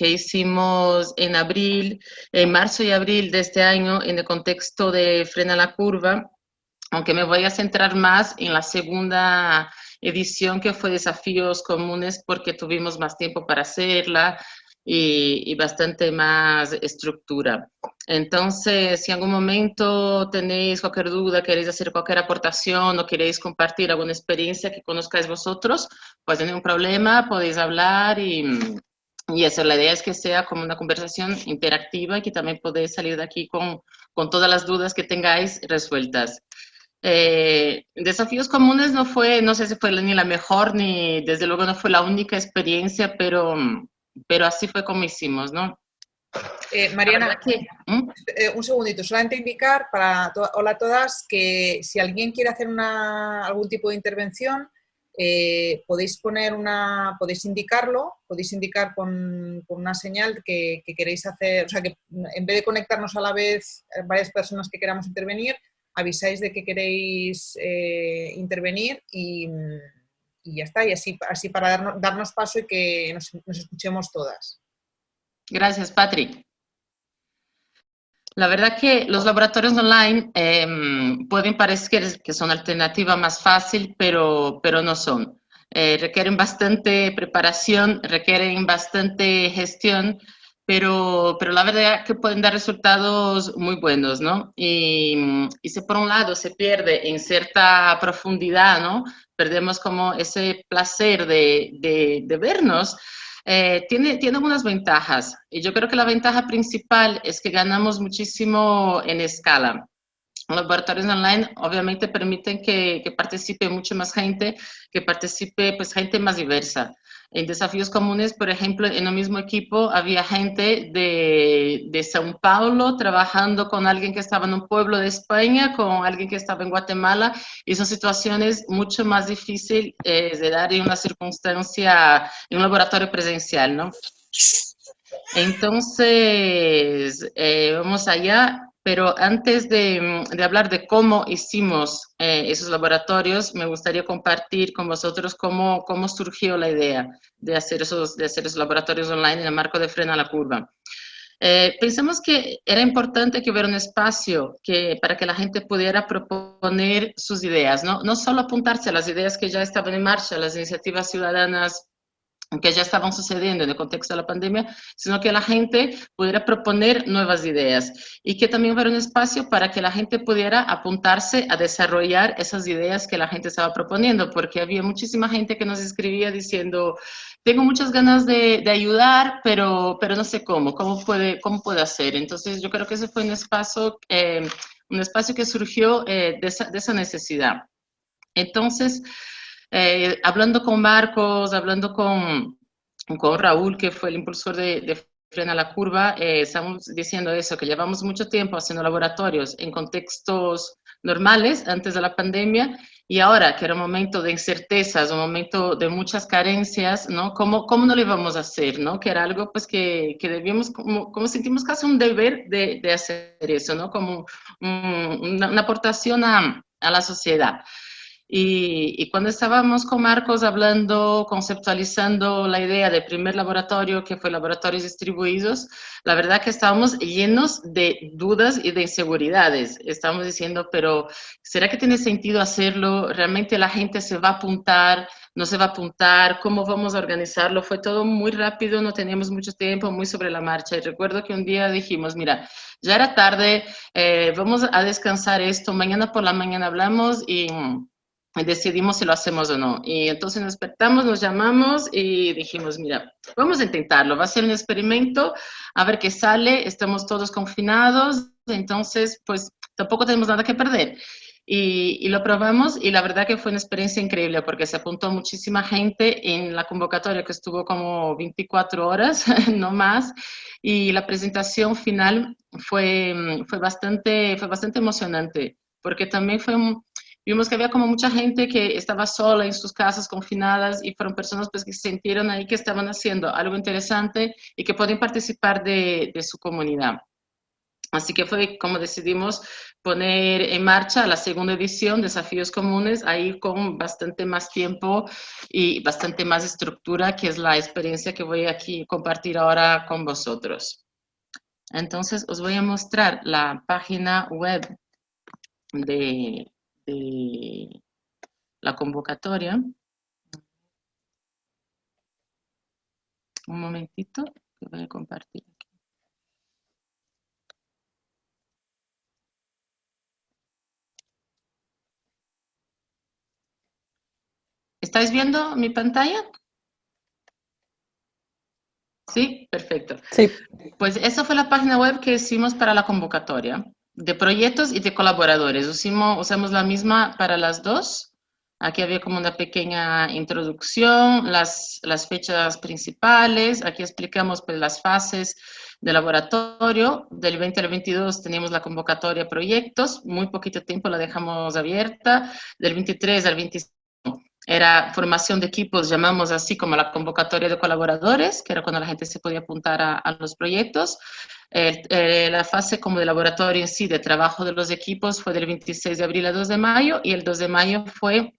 que hicimos en abril, en marzo y abril de este año en el contexto de Frena la Curva, aunque me voy a centrar más en la segunda edición que fue Desafíos Comunes porque tuvimos más tiempo para hacerla, y, bastante más estructura. Entonces, si en algún momento tenéis cualquier duda, queréis hacer cualquier aportación o queréis compartir alguna experiencia que conozcáis vosotros, pues no hay un problema, podéis hablar y, y eso. La idea es que sea como una conversación interactiva y que también podéis salir de aquí con, con todas las dudas que tengáis resueltas. Eh, desafíos comunes no fue, no sé si fue ni la mejor ni desde luego no fue la única experiencia, pero pero así fue como hicimos, ¿no? Eh, Mariana, ¿Mm? eh, un segundito, solamente indicar para hola a todas que si alguien quiere hacer una, algún tipo de intervención, eh, podéis poner una, podéis indicarlo, podéis indicar con, una señal que, queréis hacer, o sea que en vez de conectarnos a la vez varias personas que queramos intervenir, avisáis de que queréis intervenir y, y ya está, y así, así para darnos, darnos paso y que nos, escuchemos todas. Gracias, Patrick. La verdad que los laboratorios online em, pueden parecer que son alternativa más fácil, pero, pero no son. Eh, requieren bastante preparación, requieren bastante gestión, pero, pero la verdad que pueden dar resultados muy buenos, ¿no? Y, y si por un lado se pierde en cierta profundidad, ¿no? perdemos como ese placer de, de, vernos, eh, tiene, tiene algunas ventajas. Y yo creo que la ventaja principal es que ganamos muchísimo en escala. Los laboratorios online obviamente permiten que, que participe mucho más gente, que participe pues gente más diversa. En desafíos comunes, por ejemplo, en el mismo equipo había gente de, de São Paulo trabajando con alguien que estaba en un pueblo de España, con alguien que estaba en Guatemala, y son situaciones mucho más difíciles eh, de dar en una circunstancia, en un laboratorio presencial, ¿no? Entonces, eh, vamos allá. Pero antes de, de, hablar de cómo hicimos eh, esos laboratorios, me gustaría compartir con vosotros cómo, cómo surgió la idea de hacer, esos, de hacer esos laboratorios online en el marco de Frena la Curva. Eh, pensamos que era importante que hubiera un espacio que, para que la gente pudiera proponer sus ideas, ¿no? no solo apuntarse a las ideas que ya estaban en marcha, las iniciativas ciudadanas que ya estaban sucediendo en el contexto de la pandemia, sino que la gente pudiera proponer nuevas ideas y que también hubiera un espacio para que la gente pudiera apuntarse a desarrollar esas ideas que la gente estaba proponiendo, porque había muchísima gente que nos escribía diciendo, tengo muchas ganas de, de ayudar, pero, pero no sé cómo, cómo puede, cómo puede hacer. Entonces yo creo que ese fue un espacio, eh, un espacio que surgió eh, de, esa, de esa necesidad. Entonces, eh, hablando con Marcos, hablando con, con Raúl, que fue el impulsor de, de Frena la Curva, eh, estamos diciendo eso, que llevamos mucho tiempo haciendo laboratorios en contextos normales antes de la pandemia y ahora que era un momento de incertezas, un momento de muchas carencias, ¿no? ¿Cómo, cómo no lo íbamos a hacer, ¿no? Que era algo pues que, que debíamos, como, como, sentimos casi un deber de, de hacer eso, ¿no? Como una, una, aportación a, a la sociedad. Y, cuando estábamos con Marcos hablando, conceptualizando la idea del primer laboratorio, que fue Laboratorios Distribuidos, la verdad que estábamos llenos de dudas y de inseguridades. Estábamos diciendo, pero ¿será que tiene sentido hacerlo? ¿Realmente la gente se va a apuntar? ¿No se va a apuntar? ¿Cómo vamos a organizarlo? Fue todo muy rápido, no teníamos mucho tiempo, muy sobre la marcha. Y recuerdo que un día dijimos, mira, ya era tarde, eh, vamos a descansar esto, mañana por la mañana hablamos y decidimos si lo hacemos o no. Y entonces nos despertamos, nos llamamos y dijimos, mira, vamos a intentarlo, va a ser un experimento, a ver qué sale, estamos todos confinados, entonces pues tampoco tenemos nada que perder. Y, y, lo probamos y la verdad que fue una experiencia increíble porque se apuntó muchísima gente en la convocatoria que estuvo como 24 horas, no más, y la presentación final fue, fue, bastante, fue bastante emocionante porque también fue un, vimos que había como mucha gente que estaba sola en sus casas confinadas y fueron personas pues que sintieron ahí que estaban haciendo algo interesante y que pueden participar de, de su comunidad. Así que fue como decidimos poner en marcha la segunda edición, Desafíos Comunes, ahí con bastante más tiempo y bastante más estructura, que es la experiencia que voy aquí compartir ahora con vosotros. Entonces, os voy a mostrar la página web de, la convocatoria. Un momentito, que voy a compartir. ¿Estáis viendo mi pantalla? Sí, perfecto. Sí. Pues esa fue la página web que hicimos para la convocatoria de proyectos y de colaboradores. Usamos, usamos la misma para las dos. Aquí había como una pequeña introducción, las, las fechas principales. Aquí explicamos pues, las fases de laboratorio. Del 20 al 22 teníamos la convocatoria proyectos. Muy poquito tiempo la dejamos abierta. Del 23 al 25 era formación de equipos, llamamos así como la convocatoria de colaboradores, que era cuando la gente se podía apuntar a, los proyectos. Eh, la fase como de laboratorio en sí, de trabajo de los equipos, fue del 26 de abril a 2 de mayo, y el 2 de mayo fue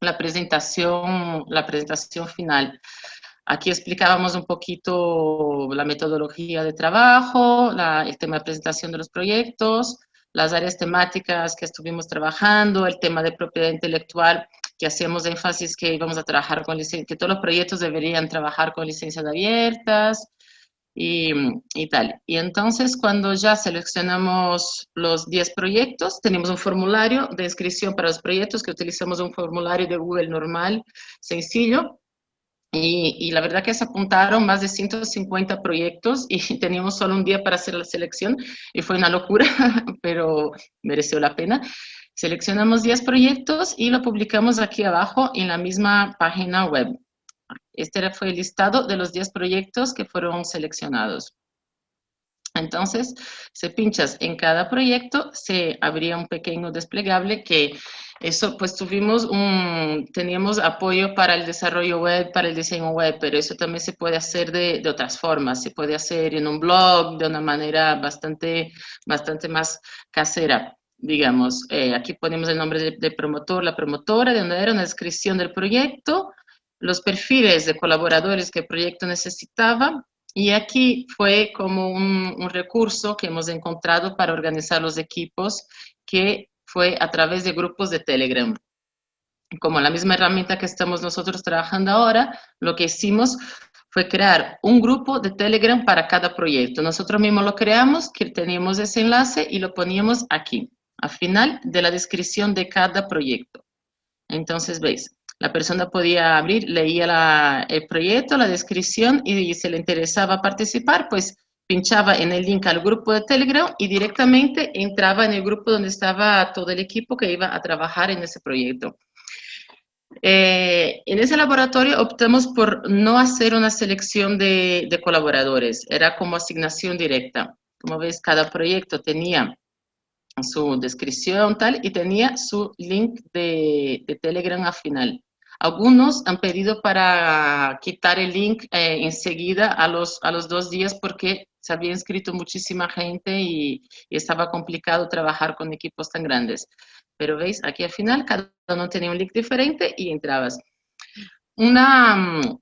la presentación, la presentación final. Aquí explicábamos un poquito la metodología de trabajo, el tema de presentación de los proyectos, las áreas temáticas que estuvimos trabajando, el tema de propiedad intelectual, que hacíamos énfasis que íbamos a trabajar con que todos los proyectos deberían trabajar con licencias abiertas y, y, tal. Y entonces cuando ya seleccionamos los 10 proyectos, tenemos un formulario de inscripción para los proyectos, que utilizamos un formulario de Google normal, sencillo, y, la verdad que se apuntaron más de 150 proyectos y teníamos solo un día para hacer la selección y fue una locura, pero mereció la pena. Seleccionamos 10 proyectos y lo publicamos aquí abajo en la misma página web. Este fue el listado de los 10 proyectos que fueron seleccionados. Entonces, se pinchas en cada proyecto, se abría un pequeño desplegable que eso, pues tuvimos un, teníamos apoyo para el desarrollo web, para el diseño web, pero eso también se puede hacer de, de otras formas. Se puede hacer en un blog de una manera bastante, bastante más casera digamos, eh, aquí ponemos el nombre del promotor, la promotora, de donde era una descripción del proyecto, los perfiles de colaboradores que el proyecto necesitaba, y aquí fue como un, un recurso que hemos encontrado para organizar los equipos, que fue a través de grupos de Telegram. Como la misma herramienta que estamos nosotros trabajando ahora, lo que hicimos fue crear un grupo de Telegram para cada proyecto. Nosotros mismos lo creamos, que teníamos ese enlace y lo poníamos aquí, al final de la descripción de cada proyecto. Entonces, veis, la persona podía abrir, leía el proyecto, la descripción y si le interesaba participar, pues pinchaba en el link al grupo de Telegram y directamente entraba en el grupo donde estaba todo el equipo que iba a trabajar en ese proyecto. Eh, en ese laboratorio optamos por no hacer una selección de, colaboradores, era como asignación directa. Como ves, cada proyecto tenía su descripción tal y tenía su link de, Telegram al final. Algunos han pedido para quitar el link eh, enseguida a los, a los dos días porque se había inscrito muchísima gente y, estaba complicado trabajar con equipos tan grandes. Pero veis, aquí al final cada uno tenía un link diferente y entrabas. Una, mm,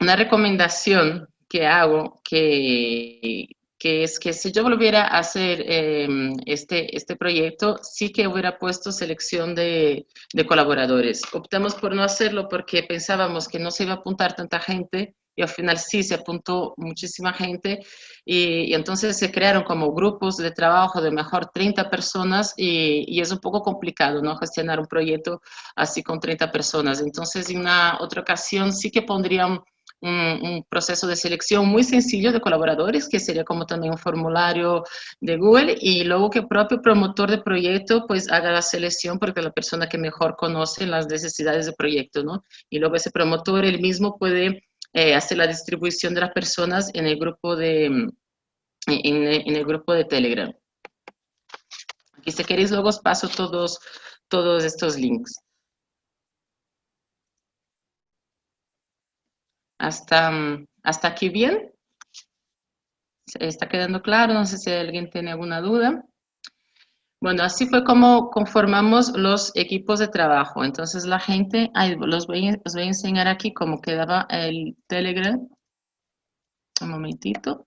una recomendación que hago que, que es que si yo volviera a hacer em, este, este proyecto, sí que hubiera puesto selección de, de, colaboradores. Optamos por no hacerlo porque pensábamos que no se iba a apuntar tanta gente y al final sí se apuntó muchísima gente y, entonces se crearon como grupos de trabajo de mejor 30 personas y, y, es un poco complicado, ¿no? Gestionar un proyecto así con 30 personas. Entonces en una otra ocasión sí que pondrían un, proceso de selección muy sencillo de colaboradores, que sería como también un formulario de Google, y luego que el propio promotor de proyecto pues haga la selección porque es la persona que mejor conoce las necesidades del proyecto, ¿no? Y luego ese promotor él mismo puede eh, hacer la distribución de las personas en el grupo de, en, en el grupo de Telegram. Aquí si queréis luego os paso todos, todos estos links. ¿Hasta, hasta aquí bien? ¿Está quedando claro? No sé si alguien tiene alguna duda. Bueno, así fue como conformamos los equipos de trabajo. Entonces la gente, los voy, los voy a enseñar aquí cómo quedaba el Telegram. Un momentito.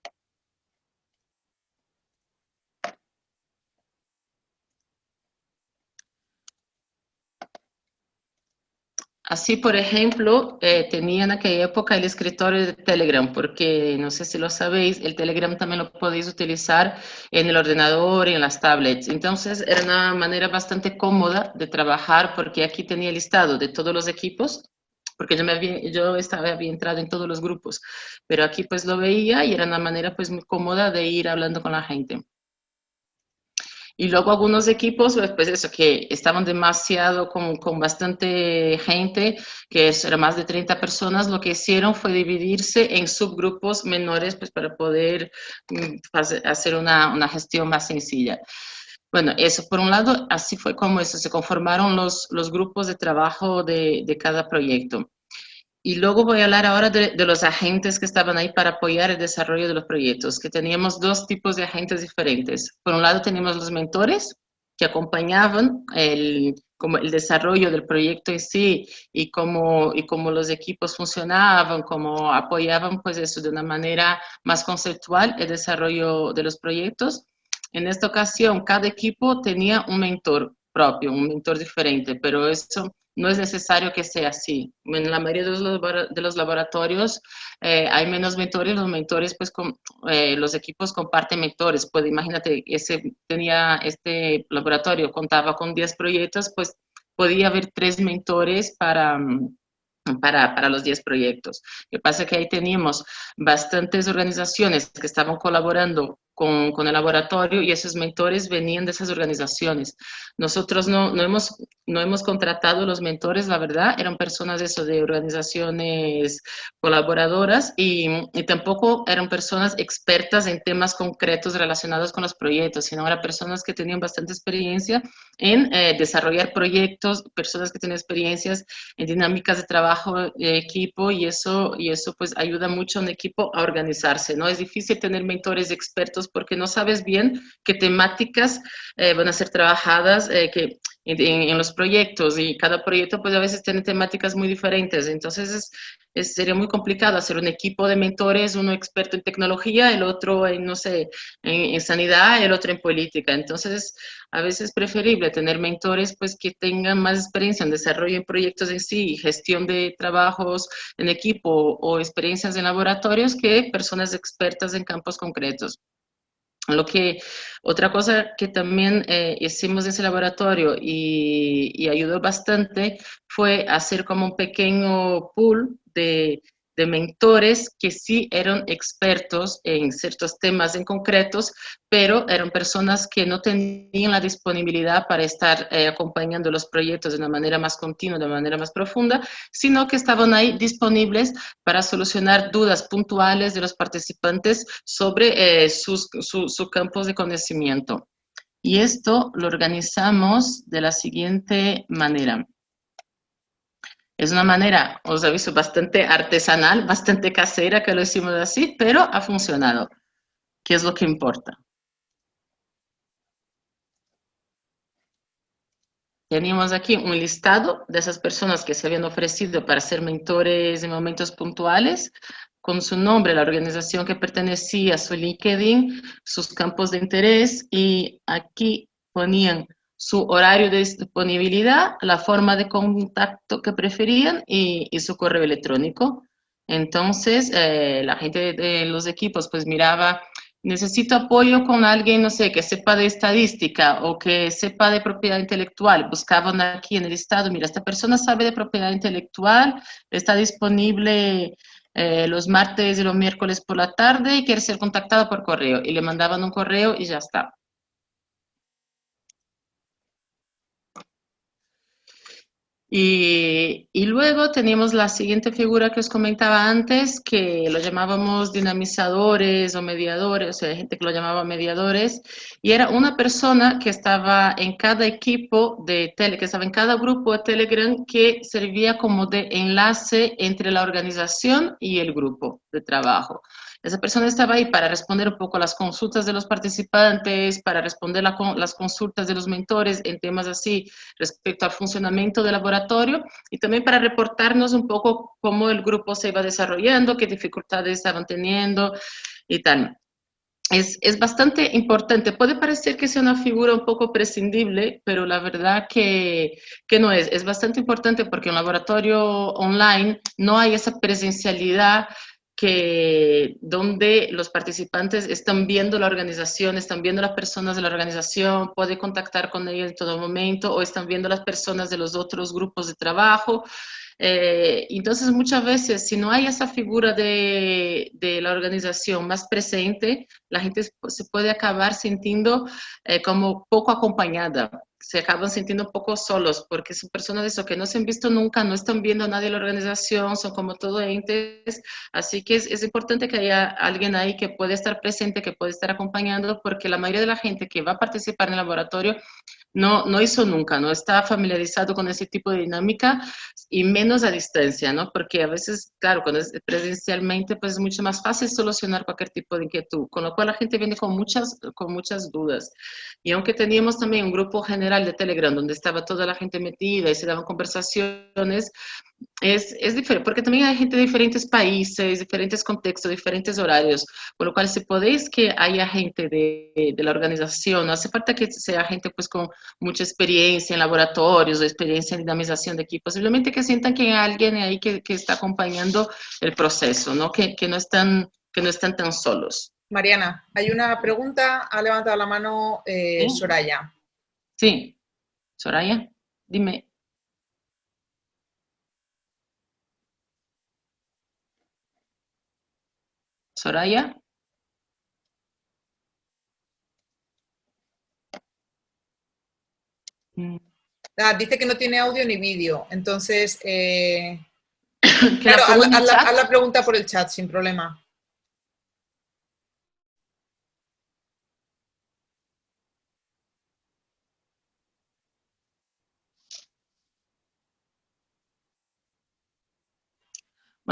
Así, por ejemplo, eh, tenía en aquella época el escritorio de Telegram, porque no sé si lo sabéis, el Telegram también lo podéis utilizar en el ordenador y en las tablets. Entonces, era una manera bastante cómoda de trabajar, porque aquí tenía el listado de todos los equipos, porque yo, había, estaba, había entrado en todos los grupos, pero aquí pues lo veía y era una manera pues muy cómoda de ir hablando con la gente. Y luego algunos equipos, pues, pues eso, que estaban demasiado con, con bastante gente, que era más de 30 personas, lo que hicieron fue dividirse en subgrupos menores, pues para poder mm, hacer una, una gestión más sencilla. Bueno, eso por un lado, así fue como eso, se conformaron los, los grupos de trabajo de, de cada proyecto. Y luego voy a hablar ahora de, los agentes que estaban ahí para apoyar el desarrollo de los proyectos, que teníamos dos tipos de agentes diferentes. Por un lado teníamos los mentores, que acompañaban el, como el desarrollo del proyecto en sí y cómo, y cómo los equipos funcionaban, cómo apoyaban pues eso de una manera más conceptual el desarrollo de los proyectos. En esta ocasión, cada equipo tenía un mentor propio, un mentor diferente, pero eso no es necesario que sea así. En la mayoría de los, laboratorios eh, hay menos mentores, los mentores, pues con, eh, los equipos comparten mentores. Pues imagínate, ese, tenía este laboratorio, contaba con 10 proyectos, pues podía haber tres mentores para, para, para, los 10 proyectos. Lo que pasa es que ahí teníamos bastantes organizaciones que estaban colaborando con, con, el laboratorio y esos mentores venían de esas organizaciones. Nosotros no, no, hemos, no hemos contratado los mentores, la verdad, eran personas eso, de organizaciones colaboradoras y, y, tampoco eran personas expertas en temas concretos relacionados con los proyectos, sino eran personas que tenían bastante experiencia en eh, desarrollar proyectos, personas que tienen experiencias en dinámicas de trabajo de equipo y eso, y eso pues ayuda mucho a un equipo a organizarse, ¿no? Es difícil tener mentores expertos porque no sabes bien qué temáticas eh, van a ser trabajadas eh, que en, los proyectos y cada proyecto pues a veces tiene temáticas muy diferentes, entonces es, sería muy complicado hacer un equipo de mentores, uno experto en tecnología, el otro en, no sé, en, sanidad, el otro en política, entonces a veces es preferible tener mentores pues que tengan más experiencia en desarrollo en proyectos en sí, gestión de trabajos en equipo o experiencias en laboratorios que personas expertas en campos concretos. Lo que, otra cosa que también eh, hicimos en ese laboratorio y, y, ayudó bastante fue hacer como un pequeño pool de mentores que sí eran expertos en ciertos temas en concretos, pero eran personas que no tenían la disponibilidad para estar eh, acompañando los proyectos de una manera más continua, de una manera más profunda, sino que estaban ahí disponibles para solucionar dudas puntuales de los participantes sobre eh, sus, sus campos de conocimiento. Y esto lo organizamos de la siguiente manera. Es una manera, os aviso, bastante artesanal, bastante casera que lo hicimos así, pero ha funcionado, ¿Qué es lo que importa. Teníamos aquí un listado de esas personas que se habían ofrecido para ser mentores en momentos puntuales, con su nombre, la organización que pertenecía, su LinkedIn, sus campos de interés, y aquí ponían su horario de disponibilidad, la forma de contacto que preferían y, su correo electrónico. Entonces, eh, la gente de, los equipos pues miraba, necesito apoyo con alguien, no sé, que sepa de estadística o que sepa de propiedad intelectual. Buscaban aquí en el estado, mira, esta persona sabe de propiedad intelectual, está disponible eh, los martes y los miércoles por la tarde y quiere ser contactado por correo. Y le mandaban un correo y ya está. Y, luego tenemos la siguiente figura que os comentaba antes, que lo llamábamos dinamizadores o mediadores, o sea, hay gente que lo llamaba mediadores, y era una persona que estaba en cada equipo de tele, que estaba en cada grupo de Telegram que servía como de enlace entre la organización y el grupo de trabajo. Esa persona estaba ahí para responder un poco las consultas de los participantes, para responder las consultas de los mentores en temas así respecto al funcionamiento del laboratorio y también para reportarnos un poco cómo el grupo se iba desarrollando, qué dificultades estaban teniendo y tal es, bastante importante. Puede parecer que sea una figura un poco prescindible, pero la verdad que, que no es. Es bastante importante porque en laboratorio online no hay esa presencialidad que donde los participantes están viendo la organización, están viendo las personas de la organización, puede contactar con ellos en todo momento o están viendo las personas de los otros grupos de trabajo. Eh, entonces, muchas veces, si no hay esa figura de, de, la organización más presente, la gente se puede acabar sintiendo eh, como poco acompañada se acaban sintiendo un poco solos porque son personas de eso que no se han visto nunca, no están viendo a nadie en la organización, son como todo entes, así que es, es, importante que haya alguien ahí que puede estar presente, que puede estar acompañando, porque la mayoría de la gente que va a participar en el laboratorio no, no hizo nunca, no está familiarizado con ese tipo de dinámica y menos a distancia, ¿no? Porque a veces, claro, cuando es presencialmente, pues es mucho más fácil solucionar cualquier tipo de inquietud, con lo cual la gente viene con muchas, con muchas dudas. Y aunque teníamos también un grupo general de Telegram donde estaba toda la gente metida y se daban conversaciones, es, es diferente, porque también hay gente de diferentes países, diferentes contextos, diferentes horarios, por lo cual si podéis que haya gente de, de, la organización, no hace falta que sea gente pues con mucha experiencia en laboratorios o experiencia en dinamización de equipos, simplemente que sientan que hay alguien ahí que, que está acompañando el proceso, ¿no? Que, que, no están, que no están tan solos. Mariana, hay una pregunta, ha levantado la mano eh, Soraya. Sí, Soraya, dime. Soraya. Mm. Ah, dice que no tiene audio ni vídeo, entonces, eh, claro, haz la, pregunta por el chat sin problema.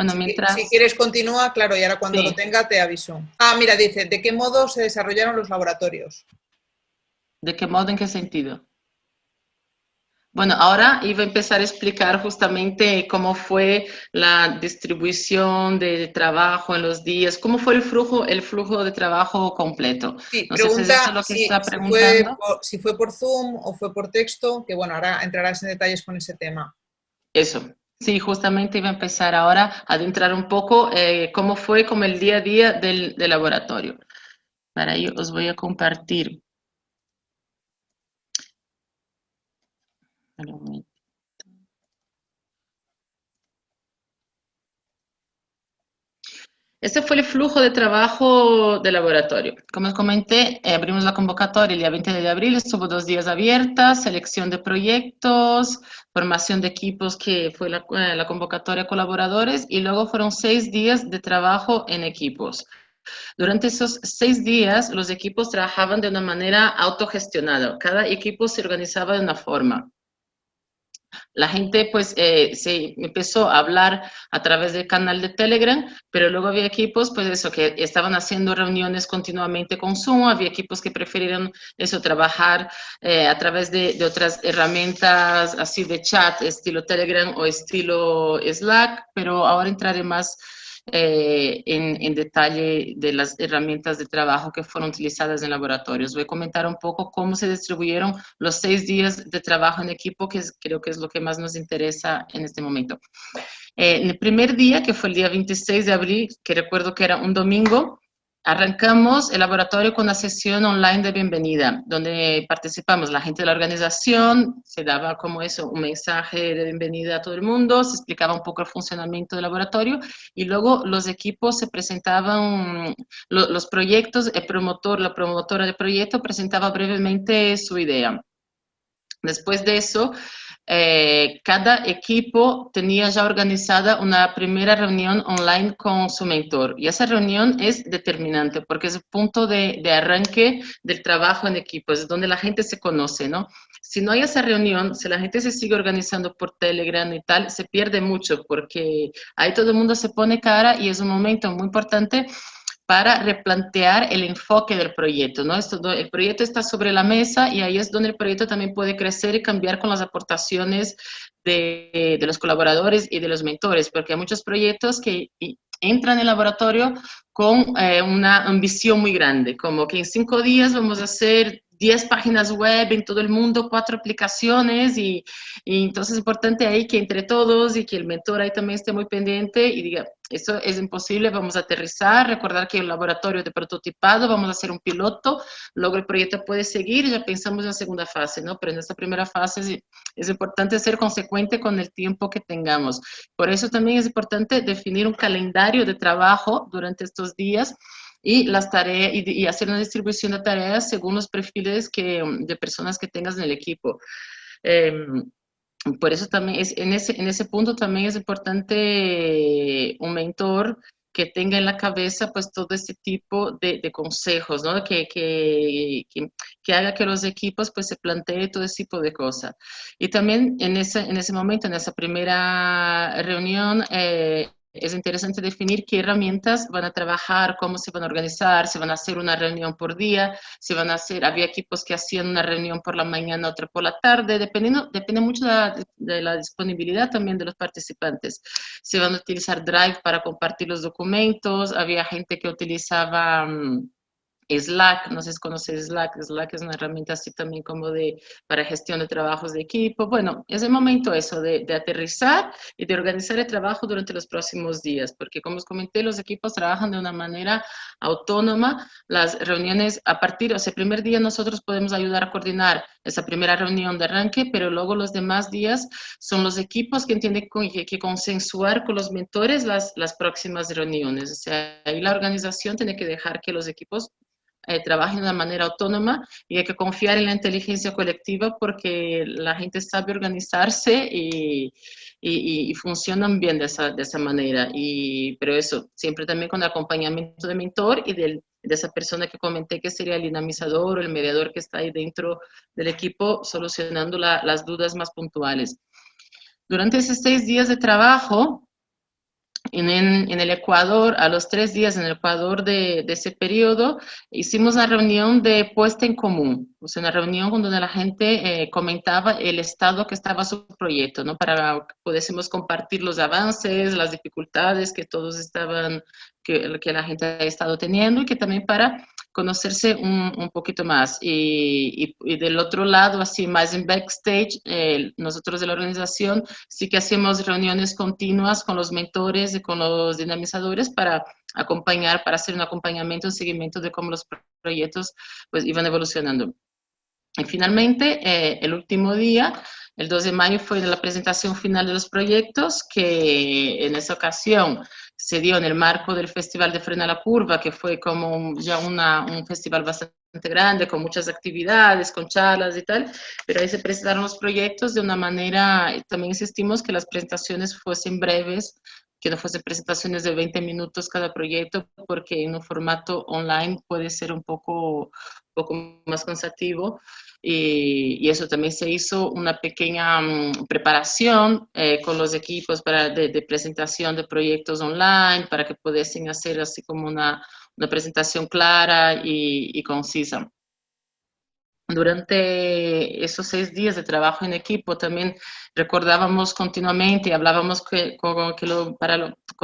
Bueno, mientras... Si, quieres continúa, claro, y ahora cuando lo tenga te aviso. Ah, mira, dice, ¿de qué modo se desarrollaron los laboratorios? ¿De qué modo? ¿En qué sentido? Bueno, ahora iba a empezar a explicar justamente cómo fue la distribución de trabajo en los días, cómo fue el flujo, el flujo de trabajo completo. Sí, pregunta si, fue por, si fue por Zoom o fue por texto, que bueno, ahora entrarás en detalles con ese tema. Eso, Sí, justamente iba a empezar ahora a adentrar un poco eh, cómo fue como el día a día del, del, laboratorio. Para ello os voy a compartir. Este fue el flujo de trabajo del laboratorio. Como os comenté, eh, abrimos la convocatoria el día 20 de abril, estuvo dos días abierta, selección de proyectos, formación de equipos, que fue la, eh, la convocatoria colaboradores, y luego fueron seis días de trabajo en equipos. Durante esos seis días, los equipos trabajaban de una manera autogestionada. Cada equipo se organizaba de una forma la gente pues eh, se empezó a hablar a través del canal de Telegram, pero luego había equipos pues eso que estaban haciendo reuniones continuamente con Zoom, había equipos que prefirieron eso, trabajar eh, a través de, de, otras herramientas así de chat, estilo Telegram o estilo Slack, pero ahora entraré más eh, en, detalle de las herramientas de trabajo que fueron utilizadas en laboratorios. Voy a comentar un poco cómo se distribuyeron los seis días de trabajo en equipo, que creo que es lo que más nos interesa en este momento. Eh, en el primer día, que fue el día 26 de abril, que recuerdo que era un domingo, Arrancamos el laboratorio con una sesión online de bienvenida, donde participamos la gente de la organización, se daba como eso, un mensaje de bienvenida a todo el mundo, se explicaba un poco el funcionamiento del laboratorio y luego los equipos se presentaban, los proyectos, el promotor, la promotora del proyecto presentaba brevemente su idea. Después de eso, eh, cada equipo tenía ya organizada una primera reunión online con su mentor. Y esa reunión es determinante porque es el punto de, de arranque del trabajo en equipo, es donde la gente se conoce, ¿no? Si no hay esa reunión, si la gente se sigue organizando por Telegram y tal, se pierde mucho porque ahí todo el mundo se pone cara y es un momento muy importante para replantear el enfoque del proyecto, ¿no? Esto, el proyecto está sobre la mesa y ahí es donde el proyecto también puede crecer y cambiar con las aportaciones de, de los colaboradores y de los mentores, porque hay muchos proyectos que entran en el laboratorio con eh, una ambición muy grande, como que en cinco días vamos a hacer 10 páginas web en todo el mundo, cuatro aplicaciones y, entonces es importante ahí que entre todos y que el mentor ahí también esté muy pendiente y diga, eso es imposible, vamos a aterrizar, recordar que un laboratorio de prototipado, vamos a hacer un piloto, luego el proyecto puede seguir ya pensamos en la segunda fase, ¿no? Pero en esta primera fase es, es importante ser consecuente con el tiempo que tengamos. Por eso también es importante definir un calendario de trabajo durante estos días y las tareas y, hacer una distribución de tareas según los perfiles que, de personas que tengas en el equipo. Em, por eso también es, en, ese, en ese punto también es importante un mentor que tenga en la cabeza pues todo este tipo de, de consejos, ¿no? Que, que, que, haga que los equipos pues se planteen todo ese tipo de cosas. Y también en ese, en ese momento, en esa primera reunión, eh, es interesante definir qué herramientas van a trabajar, cómo se van a organizar, si van a hacer una reunión por día, si van a hacer, había equipos que hacían una reunión por la mañana, otra por la tarde, dependiendo, depende mucho de la, disponibilidad también de los participantes. Si van a utilizar Drive para compartir los documentos, había gente que utilizaba... Mm, Slack, no sé si conoces Slack, Slack es una herramienta así también como de, para gestión de trabajos de equipo. Bueno, es el momento eso de, de, aterrizar y de organizar el trabajo durante los próximos días, porque como os comenté, los equipos trabajan de una manera autónoma. Las reuniones a partir, o sea, el primer día nosotros podemos ayudar a coordinar esa primera reunión de arranque, pero luego los demás días son los equipos que tienen que, que consensuar con los mentores las, las próximas reuniones. O sea, ahí la organización tiene que dejar que los equipos eh, trabajen de una manera autónoma y hay que confiar en la inteligencia colectiva porque la gente sabe organizarse y, y, funcionan bien de esa, de esa manera. Y, pero eso, siempre también con acompañamiento de mentor y del, de esa persona que comenté que sería el dinamizador o el mediador que está ahí dentro del equipo solucionando las dudas más puntuales. Durante esos seis días de trabajo, en, el Ecuador, a los tres días en el Ecuador de, ese periodo, hicimos una reunión de puesta en común, sea, una reunión donde la gente eh, comentaba el estado que estaba su proyecto, ¿no? Para que pudiésemos compartir los avances, las dificultades que todos estaban, que, que la gente ha estado teniendo y que también para conocerse un, un poquito más. Y, y, del otro lado, así más en backstage, eh, nosotros de la organización sí que hacemos reuniones continuas con los mentores y con los dinamizadores para acompañar, para hacer un acompañamiento, un seguimiento de cómo los proyectos pues iban evolucionando. Y finalmente, eh, el último día, el 2 de mayo, fue la presentación final de los proyectos, que en esa ocasión se dio en el marco del Festival de Frena la Curva, que fue como ya una, un festival bastante grande, con muchas actividades, con charlas y tal, pero ahí se presentaron los proyectos de una manera, también insistimos que las presentaciones fuesen breves, no fuesen presentaciones de 20 minutos cada proyecto, porque en un formato online puede ser un poco, poco más cansativo. Y, eso también se hizo una pequeña mm, preparación eh, con los equipos para, de, presentación de proyectos online para que pudiesen hacer así como una, una presentación clara y, y concisa durante esos seis días de trabajo en equipo también recordábamos continuamente y hablábamos con,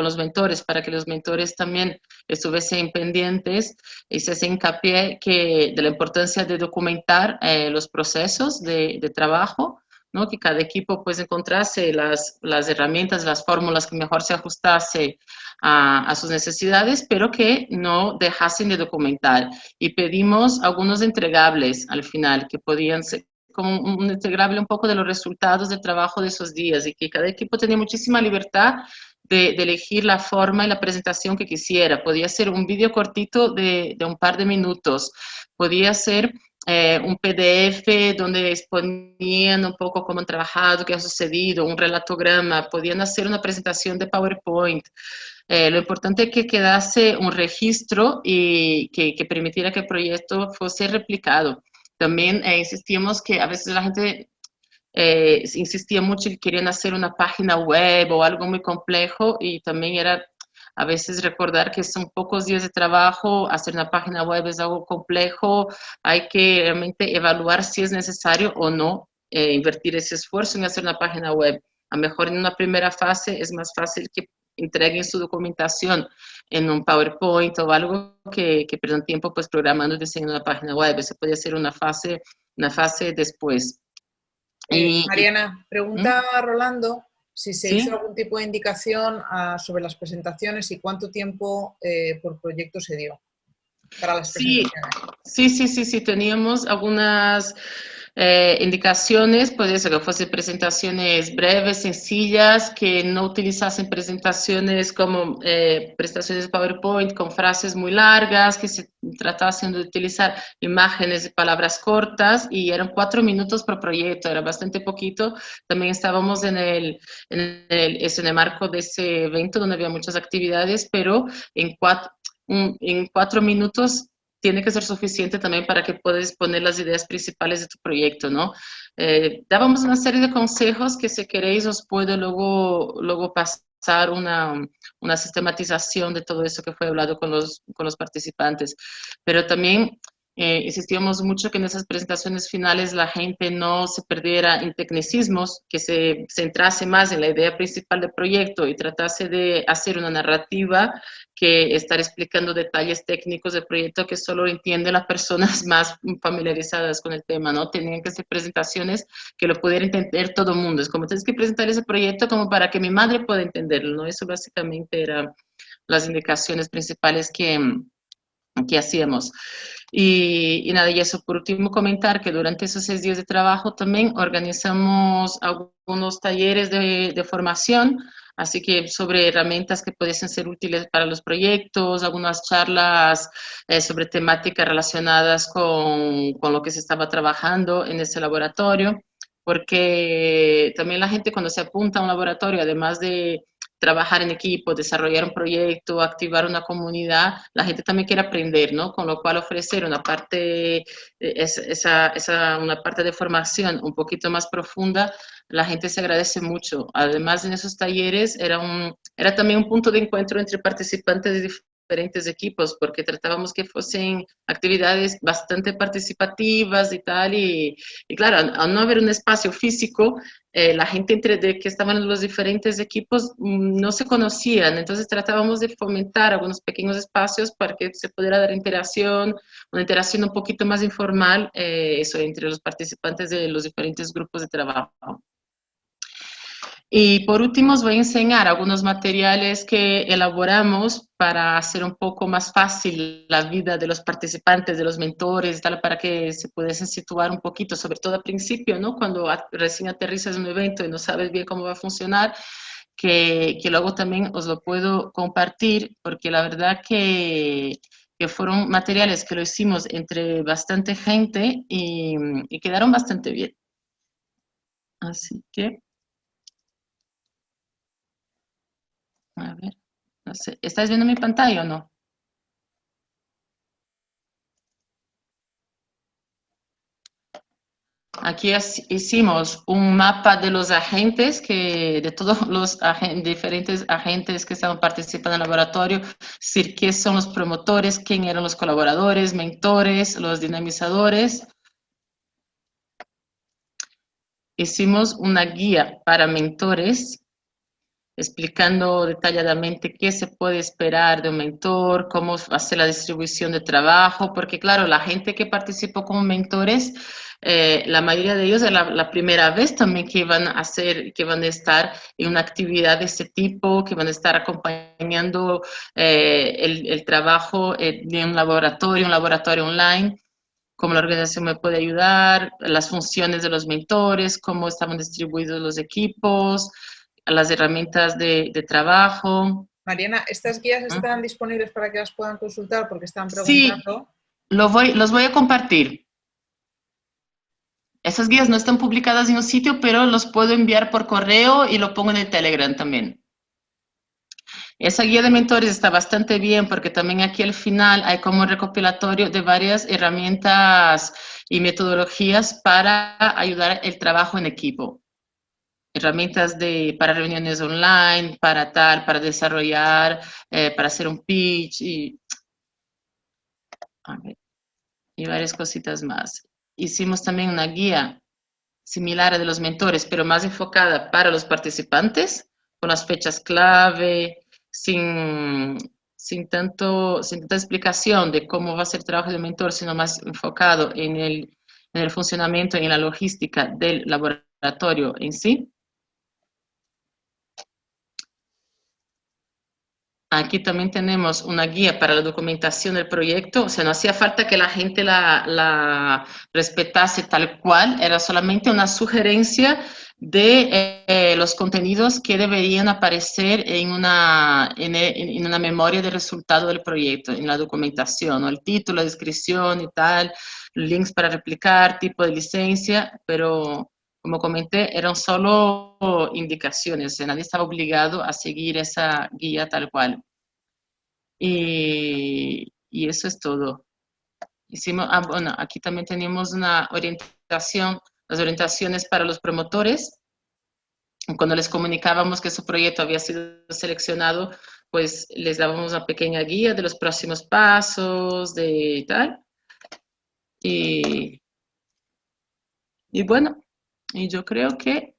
los mentores, para que los mentores también estuviesen pendientes y se hace hincapié que, de la importancia de documentar eh, los procesos de trabajo, ¿no? que cada equipo pues encontrase las, las herramientas, las fórmulas que mejor se ajustase a, a, sus necesidades, pero que no dejasen de documentar. Y pedimos algunos entregables al final, que podían ser como un entregable un poco de los resultados del trabajo de esos días y que cada equipo tenía muchísima libertad de, de, elegir la forma y la presentación que quisiera. Podía ser un vídeo cortito de, de, un par de minutos, podía ser eh, un PDF donde exponían un poco cómo han trabajado, qué ha sucedido, un relatograma, podían hacer una presentación de PowerPoint. Eh, lo importante es que quedase un registro y que, que, permitiera que el proyecto fuese replicado. También eh, insistíamos que a veces la gente eh, insistía mucho y querían hacer una página web o algo muy complejo y también era a veces recordar que son pocos días de trabajo, hacer una página web es algo complejo, hay que realmente evaluar si es necesario o no eh, invertir ese esfuerzo en hacer una página web. A lo mejor en una primera fase es más fácil que entreguen su documentación en un PowerPoint o algo que, que pierdan tiempo pues programando y diseñando una página web. Eso puede ser una fase, una fase después. Eh, Mariana, pregunta ¿Mm? Rolando si se hizo algún tipo de indicación sobre las presentaciones y cuánto tiempo eh, por proyecto se dio para las presentaciones. Sí, sí, sí, sí, teníamos algunas eh, indicaciones, puede ser que fuesen presentaciones breves, sencillas, que no utilizasen presentaciones como eh, presentaciones PowerPoint con frases muy largas, que se tratasen de utilizar imágenes y palabras cortas y eran cuatro minutos por proyecto, era bastante poquito. También estábamos en el, en el, el marco de ese evento donde había muchas actividades, pero en cuatro, en cuatro minutos tiene que ser suficiente también para que puedas exponer las ideas principales de tu proyecto, ¿no? Eh, dábamos una serie de consejos que si queréis os puedo luego, luego pasar una, una sistematización de todo eso que fue hablado con los, con los participantes. Pero también eh, insistíamos mucho que en esas presentaciones finales la gente no se perdiera en tecnicismos, que se centrase más en la idea principal del proyecto y tratase de hacer una narrativa que estar explicando detalles técnicos del proyecto que solo entienden las personas más familiarizadas con el tema, ¿no? Tenían que ser presentaciones que lo pudiera entender todo el mundo. Es como tienes que presentar ese proyecto como para que mi madre pueda entenderlo, ¿no? Eso básicamente eran las indicaciones principales que, que hacíamos. Y, nada, y eso por último comentar que durante esos seis días de trabajo también organizamos algunos talleres de, de formación, así que sobre herramientas que pudiesen ser útiles para los proyectos, algunas charlas eh, sobre temáticas relacionadas con, con lo que se estaba trabajando en ese laboratorio, porque también la gente cuando se apunta a un laboratorio, además de trabajar en equipo, desarrollar un proyecto, activar una comunidad, la gente también quiere aprender, ¿no? Con lo cual ofrecer una parte, eh, esa, esa, una parte de formación un poquito más profunda, la gente se agradece mucho. Además, en esos talleres era, un, era también un punto de encuentro entre participantes de diferentes equipos, porque tratábamos que fuesen actividades bastante participativas y tal, y, claro, al no haber un espacio físico, eh, la gente entre de que estaban los diferentes equipos mm, no se conocían, entonces tratábamos de fomentar algunos pequeños espacios para que se pudiera dar interacción, una interacción un poquito más informal, eh, eso, entre los participantes de los diferentes grupos de trabajo. Y por último os voy a enseñar algunos materiales que elaboramos para hacer un poco más fácil la vida de los participantes, de los mentores, tal, para que se pudiesen situar un poquito, sobre todo al principio, ¿no? Cuando recién aterrizas en un evento y no sabes bien cómo va a funcionar, que, que luego también os lo puedo compartir, porque la verdad que, que fueron materiales que lo hicimos entre bastante gente y, y quedaron bastante bien. Así que... A ver, no sé. ¿Estás viendo mi pantalla o no? Aquí hicimos un mapa de los agentes, que, de todos los diferentes agentes que estaban participando en el laboratorio, decir, qué son los promotores, quién eran los colaboradores, mentores, los dinamizadores. Hicimos una guía para mentores explicando detalladamente qué se puede esperar de un mentor, cómo hacer la distribución de trabajo, porque claro, la gente que participó como mentores, eh, la mayoría de ellos es la, primera vez también que van a hacer, que van a estar en una actividad de este tipo, que van a estar acompañando eh, el, el, trabajo eh, de un laboratorio, un laboratorio online cómo la organización me puede ayudar, las funciones de los mentores, cómo estaban distribuidos los equipos, las herramientas de, trabajo. Mariana, ¿estas guías ah. están disponibles para que las puedan consultar porque están preguntando? Sí, los voy, los voy a compartir. Esas guías no están publicadas en un sitio, pero los puedo enviar por correo y lo pongo en el Telegram también. Esa guía de mentores está bastante bien porque también aquí al final hay como un recopilatorio de varias herramientas y metodologías para ayudar el trabajo en equipo. Herramientas de, para reuniones online, para tal, para desarrollar, eh, para hacer un pitch y, y varias cositas más. Hicimos también una guía similar a de los mentores, pero más enfocada para los participantes, con las fechas clave, sin, sin, tanto, sin tanta explicación de cómo va a ser el trabajo del mentor, sino más enfocado en el, en el funcionamiento y en la logística del laboratorio en sí. Aquí también tenemos una guía para la documentación del proyecto, o sea, no hacía falta que la gente la, respetase tal cual, era solamente una sugerencia de eh, los contenidos que deberían aparecer en una, en, una memoria de resultado del proyecto, en la documentación, el título, la descripción y tal, links para replicar, tipo de licencia, pero como comenté, eran solo indicaciones, nadie estaba obligado a seguir esa guía tal cual. Y, eso es todo. Hicimos, ah, bueno, aquí también tenemos una orientación, las orientaciones para los promotores. Cuando les comunicábamos que su proyecto había sido seleccionado, pues les dábamos una pequeña guía de los próximos pasos, de tal. Y, y bueno, y yo creo que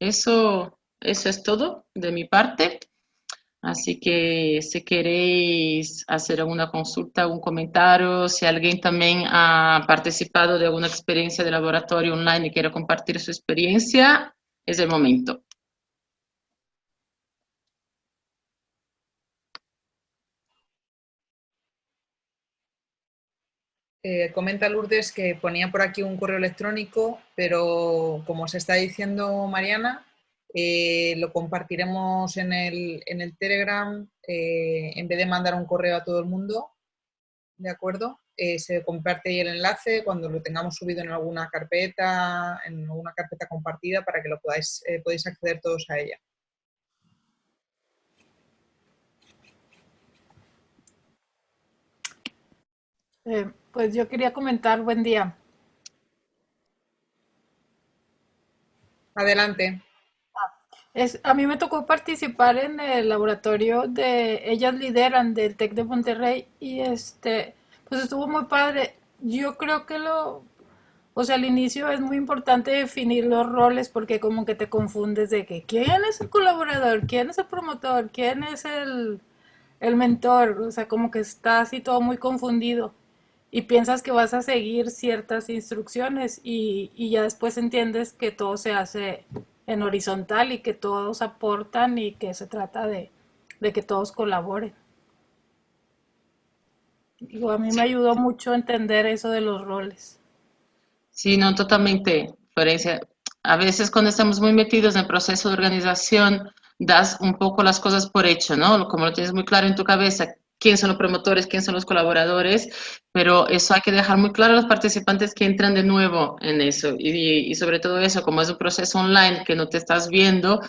eso, eso es todo de mi parte. Así que si queréis hacer alguna consulta, algún comentario, si alguien también ha participado de alguna experiencia de laboratorio online y quiere compartir su experiencia, es el momento. Eh, comenta Lourdes que ponía por aquí un correo electrónico, pero como se está diciendo Mariana, eh, lo compartiremos en el, Telegram eh, en vez de mandar un correo a todo el mundo, ¿de acuerdo? se comparte ahí el enlace cuando lo tengamos subido en alguna carpeta, en alguna carpeta compartida para que lo podáis, podéis acceder todos a ella. Pues yo quería comentar, buen día. Adelante. Es, a mí me tocó participar en el laboratorio de, ellas lideran del TEC de Monterrey y este, pues estuvo muy padre. Yo creo que lo, o sea, al inicio es muy importante definir los roles porque como que te confundes de que quién es el colaborador, quién es el promotor, quién es el, el mentor, o sea, como que está así todo muy confundido y piensas que vas a seguir ciertas instrucciones y, ya después entiendes que todo se hace en horizontal y que todos aportan y que se trata de, que todos colaboren. Digo, a mí me ayudó mucho entender eso de los roles. Sí, no, totalmente, Florencia. A veces cuando estamos muy metidos en el proceso de organización, das un poco las cosas por hecho, ¿no? Como lo tienes muy claro en tu cabeza, quién son los promotores, quién son los colaboradores, pero eso hay que dejar muy claro a los participantes que entran de nuevo en eso. Y, sobre todo eso, como es un proceso online que no te estás viendo,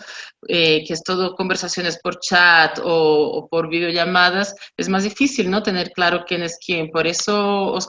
eh, que es todo conversaciones por chat o, por videollamadas, es más difícil no tener claro quién es quién. Por eso os,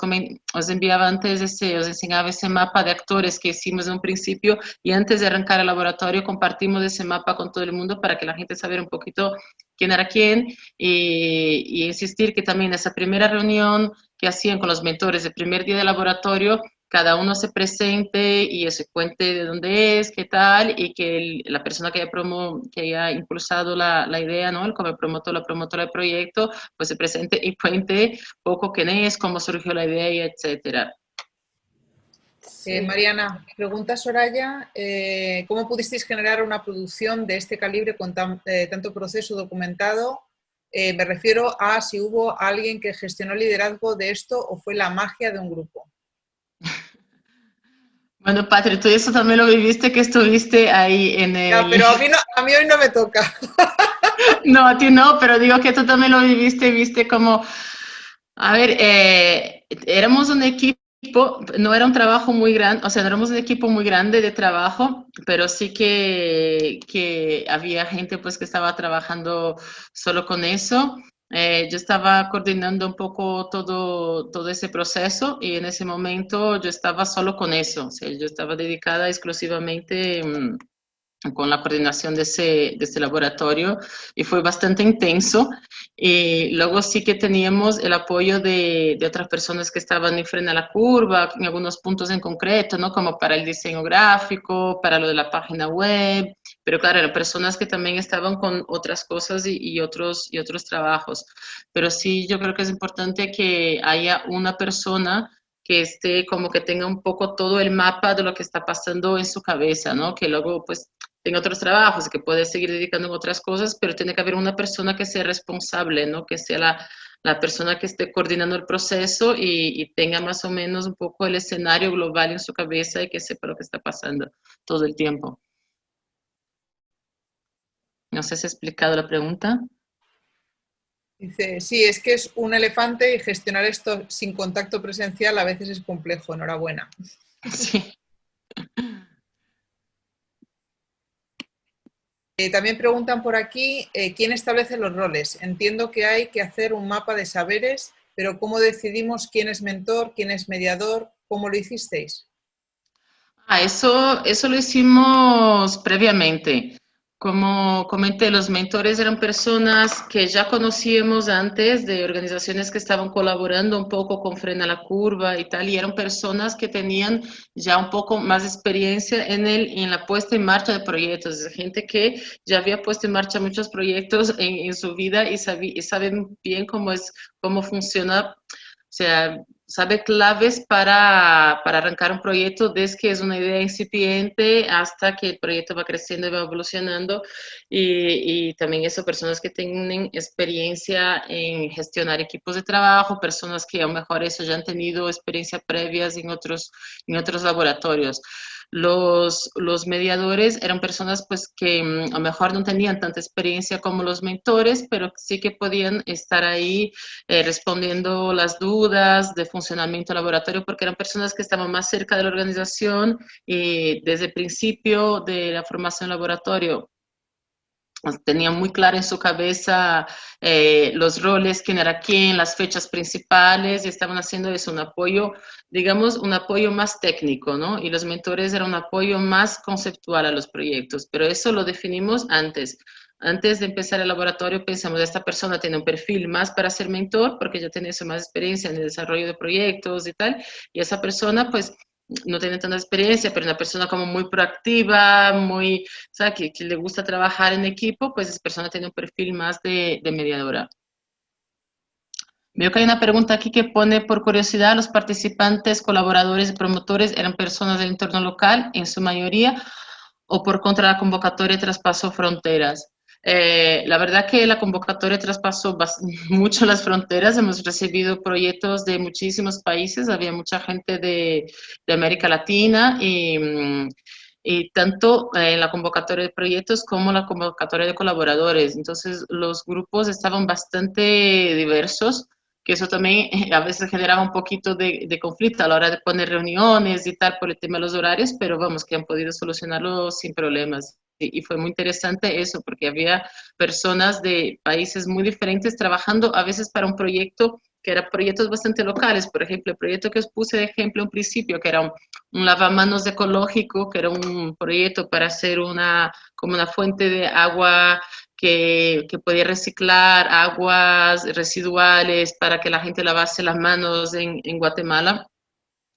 os enviaba antes ese, os enseñaba ese mapa de actores que hicimos en un principio y antes de arrancar el laboratorio compartimos ese mapa con todo el mundo para que la gente sabiera un poquito quién era quién y, insistir que también esa primera reunión que hacían con los mentores el primer día de laboratorio, cada uno se presente y se cuente de dónde es, qué tal, y que la persona que haya, promo, que haya impulsado la, la, idea, ¿no? el como promotor, la promotora del proyecto, pues se presente y cuente poco quién es, cómo surgió la idea, etcétera. Eh, Mariana, pregunta Soraya, eh, ¿cómo pudisteis generar una producción de este calibre con eh, tanto proceso documentado? me refiero a si hubo alguien que gestionó el liderazgo de esto o fue la magia de un grupo. Bueno, Patri, tú eso también lo viviste, que estuviste ahí en el... No, pero a mí, a mí hoy no me toca. no, a ti no, pero digo que tú también lo viviste, viste como... A ver, éramos un equipo no era un trabajo muy grande, o sea, no éramos un equipo muy grande de trabajo, pero sí que, había gente pues que estaba trabajando solo con eso. Eh, yo estaba coordinando un poco todo, todo ese proceso y en ese momento yo estaba solo con eso, o sea, yo estaba dedicada exclusivamente mm, con la coordinación de ese, de ese laboratorio y fue bastante intenso. Y luego sí que teníamos el apoyo de, de, otras personas que estaban en frente a la curva, en algunos puntos en concreto, ¿no? Como para el diseño gráfico, para lo de la página web, pero claro, eran personas que también estaban con otras cosas y, y otros, y otros trabajos. Pero sí, yo creo que es importante que haya una persona que esté como que tenga un poco todo el mapa de lo que está pasando en su cabeza, ¿no? Que luego pues tenga otros trabajos, que puede seguir dedicando a otras cosas, pero tiene que haber una persona que sea responsable, ¿no? Que sea la, la persona que esté coordinando el proceso y, y, tenga más o menos un poco el escenario global en su cabeza y que sepa lo que está pasando todo el tiempo. No sé si he explicado la pregunta. Dice, sí, es que es un elefante y gestionar esto sin contacto presencial a veces es complejo. Enhorabuena. Sí. Eh, también preguntan por aquí, eh, ¿quién establece los roles? Entiendo que hay que hacer un mapa de saberes, pero ¿cómo decidimos quién es mentor, quién es mediador? ¿Cómo lo hicisteis? Ah, eso, eso lo hicimos previamente. Como comenté, los mentores eran personas que ya conocíamos antes de organizaciones que estaban colaborando un poco con Frena la Curva y tal, y eran personas que tenían ya un poco más experiencia en, el, en la puesta en marcha de proyectos, gente que ya había puesto en marcha muchos proyectos en, en su vida y, sabe, y saben bien cómo, es, cómo funciona, o sea, sabe claves para, para, arrancar un proyecto desde que es una idea incipiente hasta que el proyecto va creciendo y va evolucionando y, y también eso, personas que tienen experiencia en gestionar equipos de trabajo, personas que a lo mejor eso ya han tenido experiencia previas en otros, en otros laboratorios. Los, los mediadores eran personas pues que mm, a lo mejor no tenían tanta experiencia como los mentores, pero sí que podían estar ahí eh, respondiendo las dudas de funcionamiento laboratorio porque eran personas que estaban más cerca de la organización y desde el principio de la formación laboratorio tenía muy claro en su cabeza eh, los roles, quién era quién, las fechas principales, y estaban haciendo eso, un apoyo, digamos, un apoyo más técnico, ¿no? Y los mentores eran un apoyo más conceptual a los proyectos, pero eso lo definimos antes. Antes de empezar el laboratorio pensamos, esta persona tiene un perfil más para ser mentor, porque ya tiene más experiencia en el desarrollo de proyectos y tal, y esa persona, pues, no tiene tanta experiencia, pero una persona como muy proactiva, muy, que, que, le gusta trabajar en equipo, pues esa persona tiene un perfil más de, de, mediadora. Veo que hay una pregunta aquí que pone, por curiosidad, los participantes, colaboradores y promotores eran personas del entorno local, en su mayoría, o por contra la convocatoria traspasó fronteras. Eh, la verdad que la convocatoria traspasó mucho las fronteras, hemos recibido proyectos de muchísimos países, había mucha gente de, de América Latina y, mm, y tanto en la convocatoria de proyectos como la convocatoria de colaboradores. Entonces los grupos estaban bastante diversos, que eso también a veces generaba un poquito de, de, conflicto a la hora de poner reuniones y tal por el tema de los horarios, pero vamos, que han podido solucionarlo sin problemas y fue muy interesante eso, porque había personas de países muy diferentes trabajando a veces para un proyecto que eran proyectos bastante locales. Por ejemplo, el proyecto que os puse de ejemplo en principio, que era un, lavamanos ecológico, que era un proyecto para hacer una, como una fuente de agua que, que podía reciclar aguas residuales para que la gente lavase las manos en, en Guatemala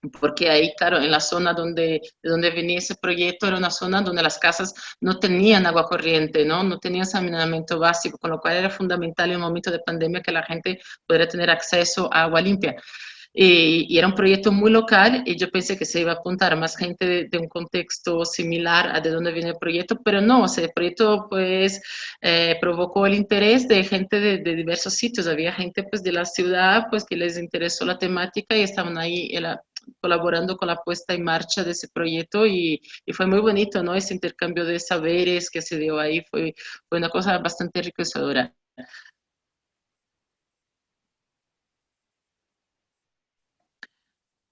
porque ahí, claro, en la zona donde, de donde venía ese proyecto era una zona donde las casas no tenían agua corriente, ¿no? No tenían saneamiento básico, con lo cual era fundamental en un momento de pandemia que la gente pudiera tener acceso a agua limpia. Y, y, era un proyecto muy local y yo pensé que se iba a apuntar a más gente de, de un contexto similar a de donde viene el proyecto, pero no, o sea, el proyecto pues eh, provocó el interés de gente de, de, diversos sitios, había gente pues de la ciudad pues que les interesó la temática y estaban ahí en la, colaborando con la puesta en marcha de ese proyecto y, y, fue muy bonito, ¿no? Ese intercambio de saberes que se dio ahí fue, fue una cosa bastante enriquecedora.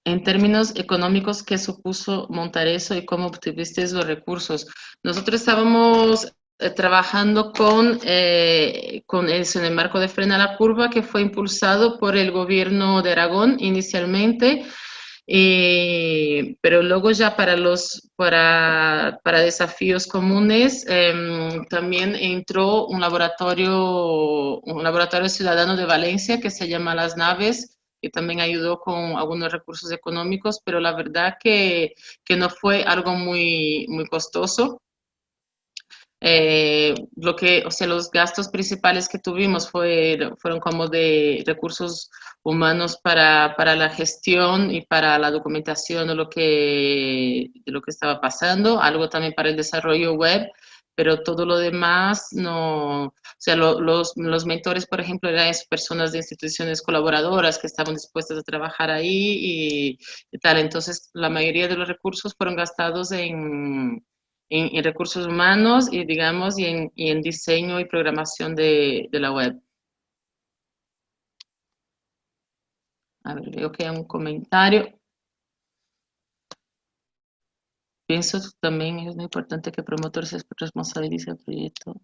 En términos económicos, ¿qué supuso montar eso y cómo obtuviste los recursos? Nosotros estábamos eh, trabajando con, eh, con eso en el marco de Frena la Curva, que fue impulsado por el gobierno de Aragón inicialmente, pero luego ya para los para, para desafíos comunes em, también entró un laboratorio un laboratorio ciudadano de Valencia que se llama Las Naves que también ayudó con algunos recursos económicos, pero la verdad que, que no fue algo muy, muy costoso. Eh, lo que, o sea, los gastos principales que tuvimos fue, fueron como de recursos humanos para, para, la gestión y para la documentación de lo, que, de lo que estaba pasando, algo también para el desarrollo web, pero todo lo demás no, o sea, los, los, mentores, por ejemplo, eran personas de instituciones colaboradoras que estaban dispuestas a trabajar ahí y, tal, entonces la mayoría de los recursos fueron gastados en, en, recursos humanos y, digamos, y en, y en diseño y programación de, de, la web. A ver, veo que hay un comentario. Pienso también es muy importante que el promotor se responsabilice del proyecto.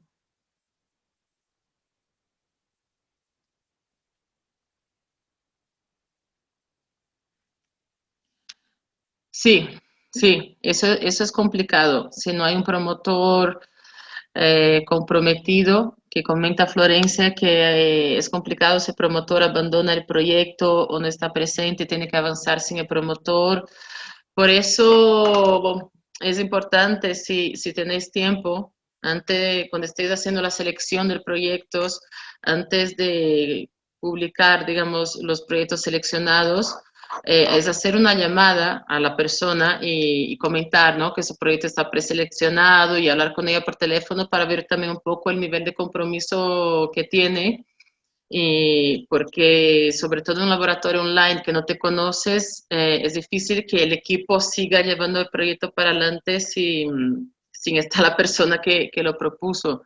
Sí, sí, eso, eso es complicado. Si no hay un promotor eh, comprometido, que comenta Florencia que eh, es complicado si el promotor abandona el proyecto o no está presente, tiene que avanzar sin el promotor. Por eso, es importante si, si tenéis tiempo, antes, cuando estéis haciendo la selección de proyectos, antes de publicar, digamos, los proyectos seleccionados, eh, es hacer una llamada a la persona y, comentar ¿no? que ese proyecto está preseleccionado y hablar con ella por teléfono para ver también un poco el nivel de compromiso que tiene y porque sobre todo en un laboratorio online que no te conoces, eh, es difícil que el equipo siga llevando el proyecto para adelante sin, sin estar la persona que, que, lo propuso.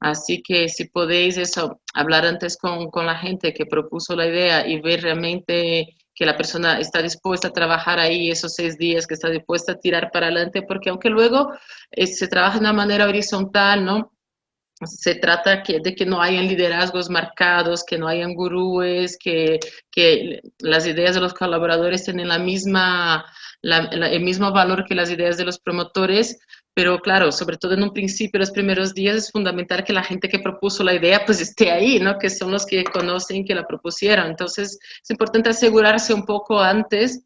Así que si podéis eso, hablar antes con, con, la gente que propuso la idea y ver realmente que la persona está dispuesta a trabajar ahí esos seis días, que está dispuesta a tirar para adelante, porque aunque luego eh, se trabaja de una manera horizontal, ¿no? se trata que, de que no hayan liderazgos marcados, que no hayan gurúes, que, que las ideas de los colaboradores tienen la misma, el mismo valor que las ideas de los promotores, pero claro, sobre todo en un principio, los primeros días, es fundamental que la gente que propuso la idea pues esté ahí, ¿no? Que son los que conocen que la propusieron. Entonces, es importante asegurarse un poco antes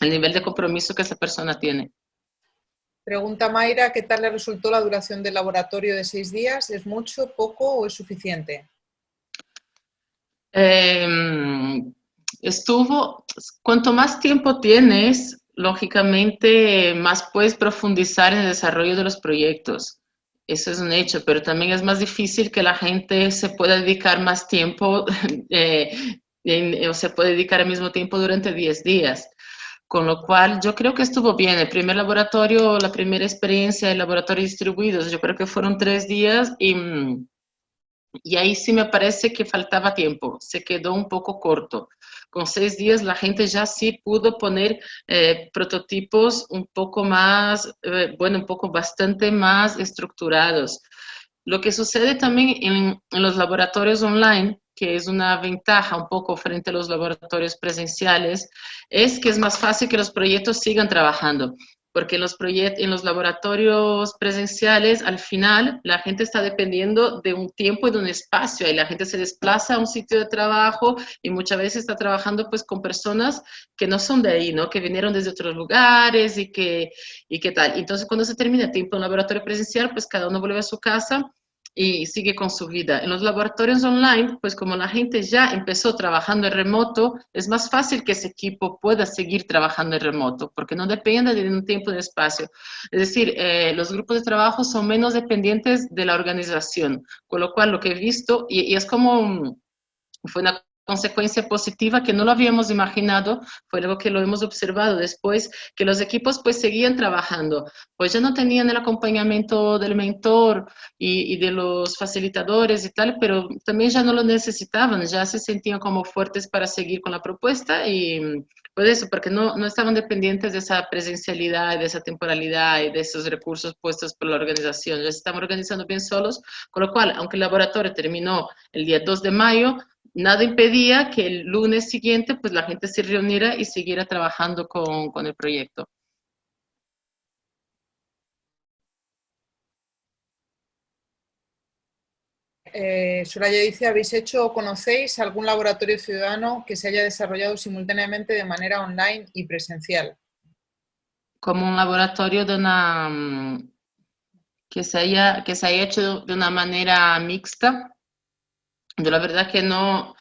el nivel de compromiso que esa persona tiene. Pregunta Mayra, ¿qué tal le resultó la duración del laboratorio de seis días? ¿Es mucho, poco o es suficiente? Em, estuvo, cuanto más tiempo tienes, lógicamente más puedes profundizar en el desarrollo de los proyectos. Eso es un hecho, pero también es más difícil que la gente se pueda dedicar más tiempo eh, o se puede dedicar al mismo tiempo durante 10 días. Con lo cual, yo creo que estuvo bien. El primer laboratorio, la primera experiencia de laboratorios distribuidos, yo creo que fueron tres días y, y ahí sí me parece que faltaba tiempo. Se quedó un poco corto. Con seis días la gente ya sí pudo poner eh, prototipos un poco más, eh, bueno, un poco bastante más estructurados. Lo que sucede también en, en los laboratorios online que es una ventaja un poco frente a los laboratorios presenciales, es que es más fácil que los proyectos sigan trabajando, porque en los, en los laboratorios presenciales, al final, la gente está dependiendo de un tiempo y de un espacio, y la gente se desplaza a un sitio de trabajo y muchas veces está trabajando pues con personas que no son de ahí, ¿no? Que vinieron desde otros lugares y que, y qué tal. Entonces, cuando se termina el tiempo en laboratorio presencial, pues cada uno vuelve a su casa y sigue con su vida. En los laboratorios online, pues como la gente ya empezó trabajando en remoto, es más fácil que ese equipo pueda seguir trabajando en remoto, porque no depende de un tiempo de espacio. Es decir, eh, los grupos de trabajo son menos dependientes de la organización, con lo cual lo que he visto, y, y es como, fue una consecuencia positiva que no lo habíamos imaginado, fue algo que lo hemos observado después, que los equipos pues seguían trabajando, pues ya no tenían el acompañamiento del mentor y, de los facilitadores y tal, pero también ya no lo necesitaban, ya se sentían como fuertes para seguir con la propuesta y pues eso, porque no, no estaban dependientes de esa presencialidad, de esa temporalidad y de esos recursos puestos por la organización, ya se estaban organizando bien solos, con lo cual, aunque el laboratorio terminó el día 2 de mayo, nada impedía que el lunes siguiente pues la gente se reuniera y siguiera trabajando con, con el proyecto. Eh, Soraya dice, ¿habéis hecho o conocéis algún laboratorio ciudadano que se haya desarrollado simultáneamente de manera online y presencial? Como un laboratorio de una, mm, que, se haya, que se haya hecho de una manera mixta. Yo la verdad que no,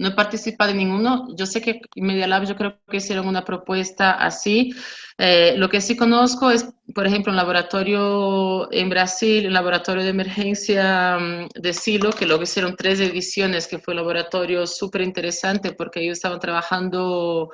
no he participado en ninguno. Yo sé que Media Lab yo creo que hicieron una propuesta así. Eh, lo que sí conozco es, por ejemplo, un laboratorio en Brasil, un laboratorio de emergencia mm, de Silo, que luego hicieron tres ediciones, que fue un laboratorio súper interesante porque ellos estaban trabajando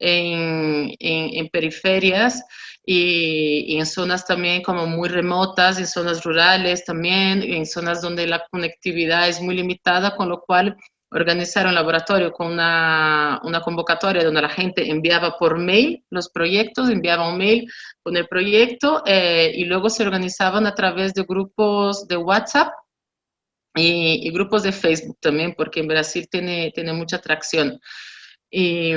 en, en, periferias y, y, en zonas también como muy remotas, en zonas rurales también, en zonas donde la conectividad es muy limitada, con lo cual organizar un laboratorio con una, una, convocatoria donde la gente enviaba por mail los proyectos, enviaba un mail con el proyecto eh, y luego se organizaban a través de grupos de WhatsApp y, y, grupos de Facebook también, porque en Brasil tiene, tiene mucha atracción. Y,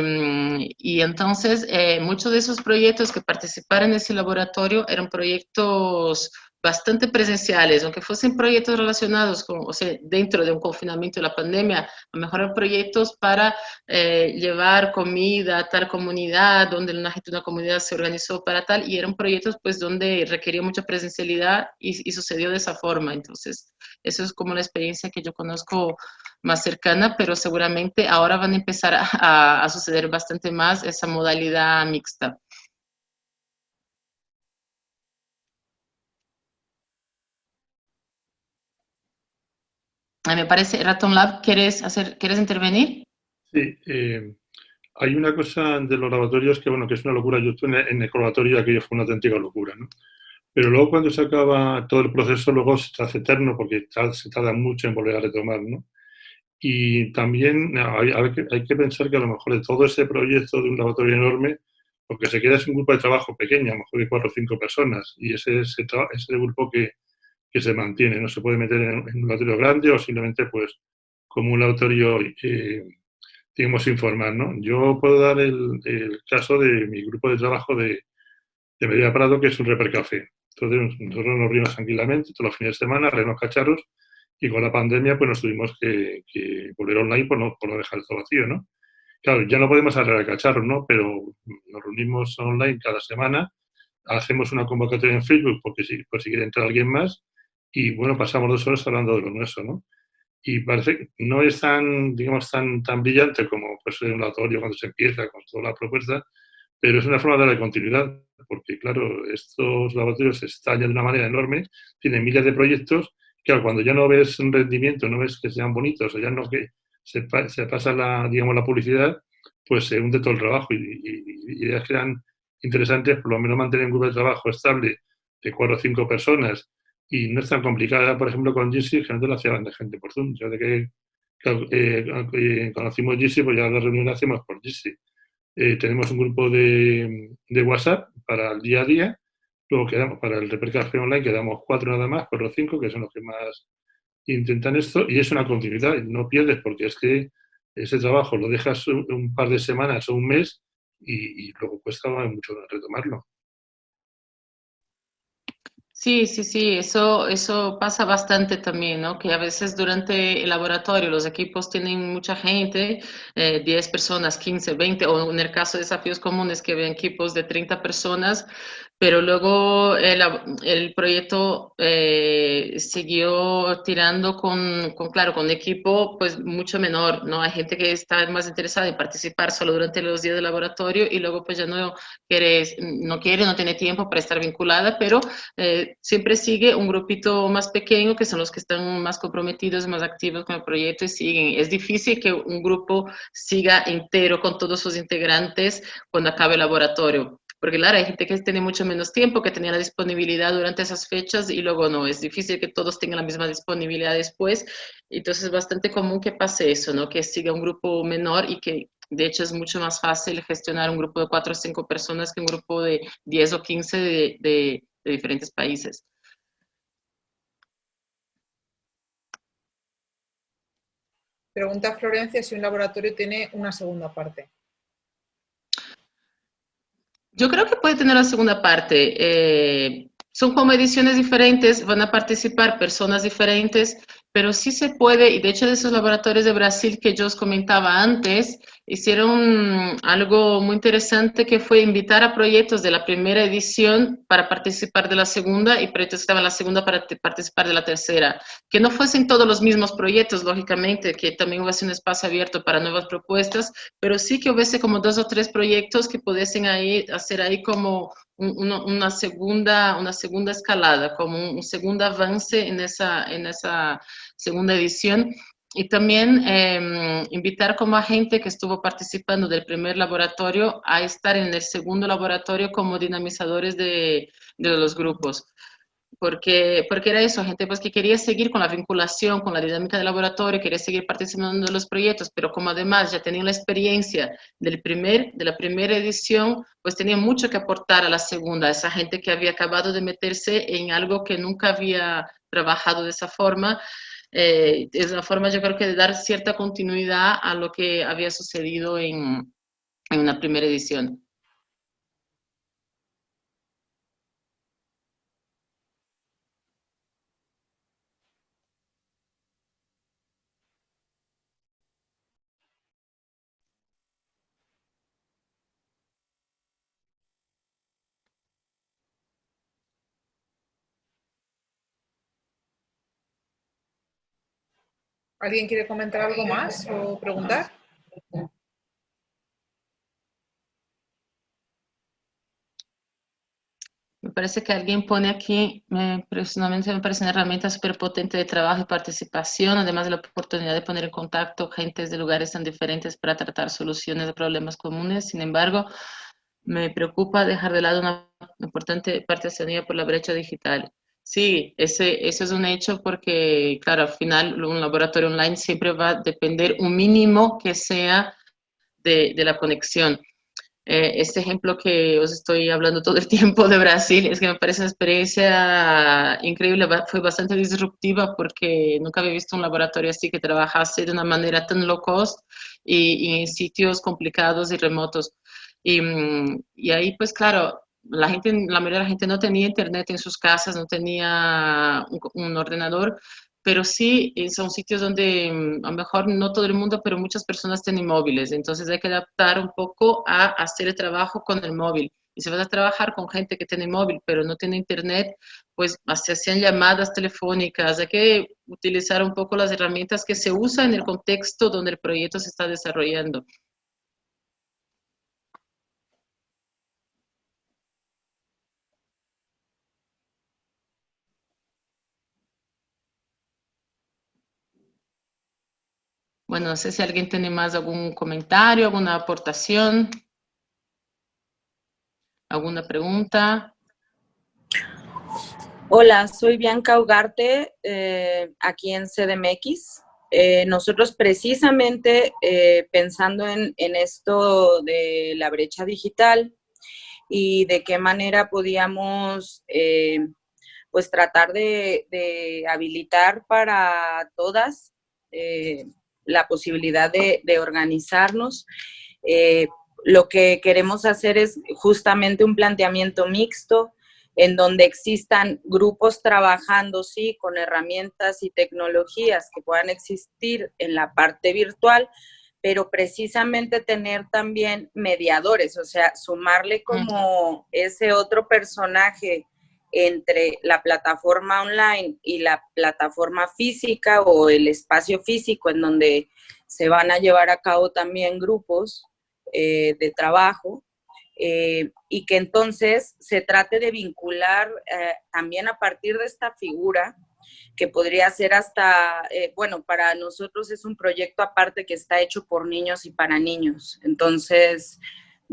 y entonces, eh, muchos de esos proyectos que participaron en ese laboratorio eran proyectos bastante presenciales, aunque fuesen proyectos relacionados con, o sea, dentro de un confinamiento de la pandemia, a lo mejor eran proyectos para eh, llevar comida a tal comunidad, donde una una comunidad se organizó para tal, y eran proyectos pues donde requería mucha presencialidad y, y sucedió de esa forma. Entonces, eso es como la experiencia que yo conozco más cercana, pero seguramente ahora van a empezar a, a suceder bastante más esa modalidad mixta. me parece, Raton Lab, ¿quieres, hacer, ¿quieres intervenir? Sí, eh, hay una cosa de los laboratorios que, bueno, que es una locura. Yo estuve en el laboratorio y aquello fue una auténtica locura, ¿no? Pero luego cuando se acaba todo el proceso, luego se hace eterno porque se tarda mucho en volver a retomar, ¿no? Y también hay, que, pensar que a lo mejor de todo ese proyecto de un laboratorio enorme, lo que se queda es un grupo de trabajo pequeño, a lo mejor de cuatro o cinco personas, y ese es ese grupo que, que se mantiene, no se puede meter en, un laboratorio grande o simplemente pues como un laboratorio, eh, digamos, informar, ¿no? Yo puedo dar el, caso de mi grupo de trabajo de, de Medida Prado, que es un Reper Café. Entonces nosotros nos reunimos tranquilamente todos los fines de semana, reunimos cacharros, y con la pandemia pues nos tuvimos que, volver online por no, por no dejar todo vacío, ¿no? Claro, ya no podemos arreglar cacharros, ¿no? Pero nos reunimos online cada semana, hacemos una convocatoria en Facebook porque si, por si quiere entrar alguien más, y bueno, pasamos dos horas hablando de lo nuestro, ¿no? Y parece que no es tan, digamos, tan, tan brillante como pues, un laboratorio cuando se empieza con toda la propuesta, pero es una forma de darle continuidad, porque claro, estos laboratorios estallan de una manera enorme, tienen miles de proyectos, claro, cuando ya no ves rendimiento, no ves que sean bonitos, o ya no que se, se pasa la, digamos, la publicidad, pues se hunde todo el trabajo y, ideas que eran interesantes, por lo menos mantener un grupo de trabajo estable de cuatro o cinco personas y no es tan complicada, por ejemplo, con Jitsi, que antes lo hacía de gente por Zoom. Ya de que eh, eh, conocimos Jitsi, pues ya la reunión la hacemos por Jitsi. Eh, tenemos un grupo de, de, WhatsApp para el día a día, luego quedamos para el Café online, quedamos cuatro nada más, cuatro o cinco, que son los que más intentan esto, y es una continuidad, no pierdes, porque es que ese trabajo lo dejas un, par de semanas o un mes y luego cuesta mucho retomarlo. Sí, sí, sí, eso, eso pasa bastante también, ¿no? Que a veces durante el laboratorio los equipos tienen mucha gente, 10 eh, personas, 15, 20, o en el caso de desafíos comunes que ven equipos de 30 personas, pero luego el, el proyecto eh, siguió tirando con, con, claro, con equipo pues mucho menor, ¿no? Hay gente que está más interesada en participar solo durante los días de laboratorio y luego pues ya no quiere, no quiere, no tiene tiempo para estar vinculada, pero eh, siempre sigue un grupito más pequeño que son los que están más comprometidos, más activos con el proyecto y siguen. Es difícil que un grupo siga entero con todos sus integrantes cuando acabe el laboratorio porque claro, hay gente que tiene mucho menos tiempo, que tenía la disponibilidad durante esas fechas y luego no, es difícil que todos tengan la misma disponibilidad después, entonces es bastante común que pase eso, ¿no? Que siga un grupo menor y que de hecho es mucho más fácil gestionar un grupo de cuatro o cinco personas que un grupo de 10 o 15 de, de, de diferentes países. Pregunta Florencia si un laboratorio tiene una segunda parte. Yo creo que puede tener una segunda parte. Eh, son como ediciones diferentes, van a participar personas diferentes, pero sí se puede, y de hecho de esos laboratorios de Brasil que yo os comentaba antes, hicieron algo muy interesante que fue invitar a proyectos de la primera edición para participar de la segunda y proyectos que estaban en la segunda para participar de la tercera. Que no fuesen todos los mismos proyectos, lógicamente, que también hubiese un espacio abierto para nuevas propuestas, pero sí que hubiese como dos o tres proyectos que pudiesen ahí, hacer ahí como una, segunda, una segunda escalada, como un, segundo avance en esa, en esa segunda edición. Y también em, invitar como a gente que estuvo participando del primer laboratorio a estar en el segundo laboratorio como dinamizadores de, de los grupos porque, porque era eso, gente pues que quería seguir con la vinculación, con la dinámica del laboratorio, quería seguir participando en los proyectos, pero como además ya tenían la experiencia del primer, de la primera edición, pues tenían mucho que aportar a la segunda, esa gente que había acabado de meterse en algo que nunca había trabajado de esa forma, eh, es una forma yo creo que de dar cierta continuidad a lo que había sucedido en, en una primera edición. ¿Alguien quiere comentar algo más o preguntar? Me parece que alguien pone aquí, me, personalmente me parece una herramienta súper potente de trabajo y participación, además de la oportunidad de poner en contacto gente de lugares tan diferentes para tratar soluciones de problemas comunes. Sin embargo, me preocupa dejar de lado una importante parte de por la brecha digital. Sí, ese, ese es un hecho porque, claro, al final un laboratorio online siempre va a depender un mínimo que sea de, de la conexión. Eh, este ejemplo que os estoy hablando todo el tiempo de Brasil es que me parece una experiencia increíble, fue bastante disruptiva porque nunca había visto un laboratorio así que trabajase de una manera tan low cost y, y en sitios complicados y remotos. Y, mm, y ahí, pues claro, la gente, la mayoría de la gente no tenía internet en sus casas, no tenía un, ordenador, pero sí eh, son sitios donde mm, a lo mejor no todo el mundo, pero muchas personas tienen móviles, entonces hay que adaptar un poco a hacer el trabajo con el móvil. Y si vas a trabajar con gente que tiene móvil, pero no tiene internet, pues se hacían llamadas telefónicas, hay que utilizar un poco las herramientas que se usan en el contexto donde el proyecto se está desarrollando. Bueno, no sé si alguien tiene más algún comentario, alguna aportación, alguna pregunta. Hola, soy Bianca Ugarte, eh, aquí en CDMX. Eh, nosotros precisamente eh, pensando en, esto de la brecha digital y de qué manera podíamos pues tratar de, de, habilitar para todas la posibilidad de, organizarnos. Eh, lo que queremos hacer es justamente un planteamiento mixto en donde existan grupos trabajando, sí, con herramientas y tecnologías que puedan existir en la parte virtual, pero precisamente tener también mediadores, o sea, sumarle como ese otro personaje entre la plataforma online y la plataforma física o el espacio físico en donde se van a llevar a cabo también grupos eh, de trabajo eh, y que entonces se trate de vincular eh, también a partir de esta figura que podría ser hasta, bueno, para nosotros es un proyecto aparte que está hecho por niños y para niños. Entonces,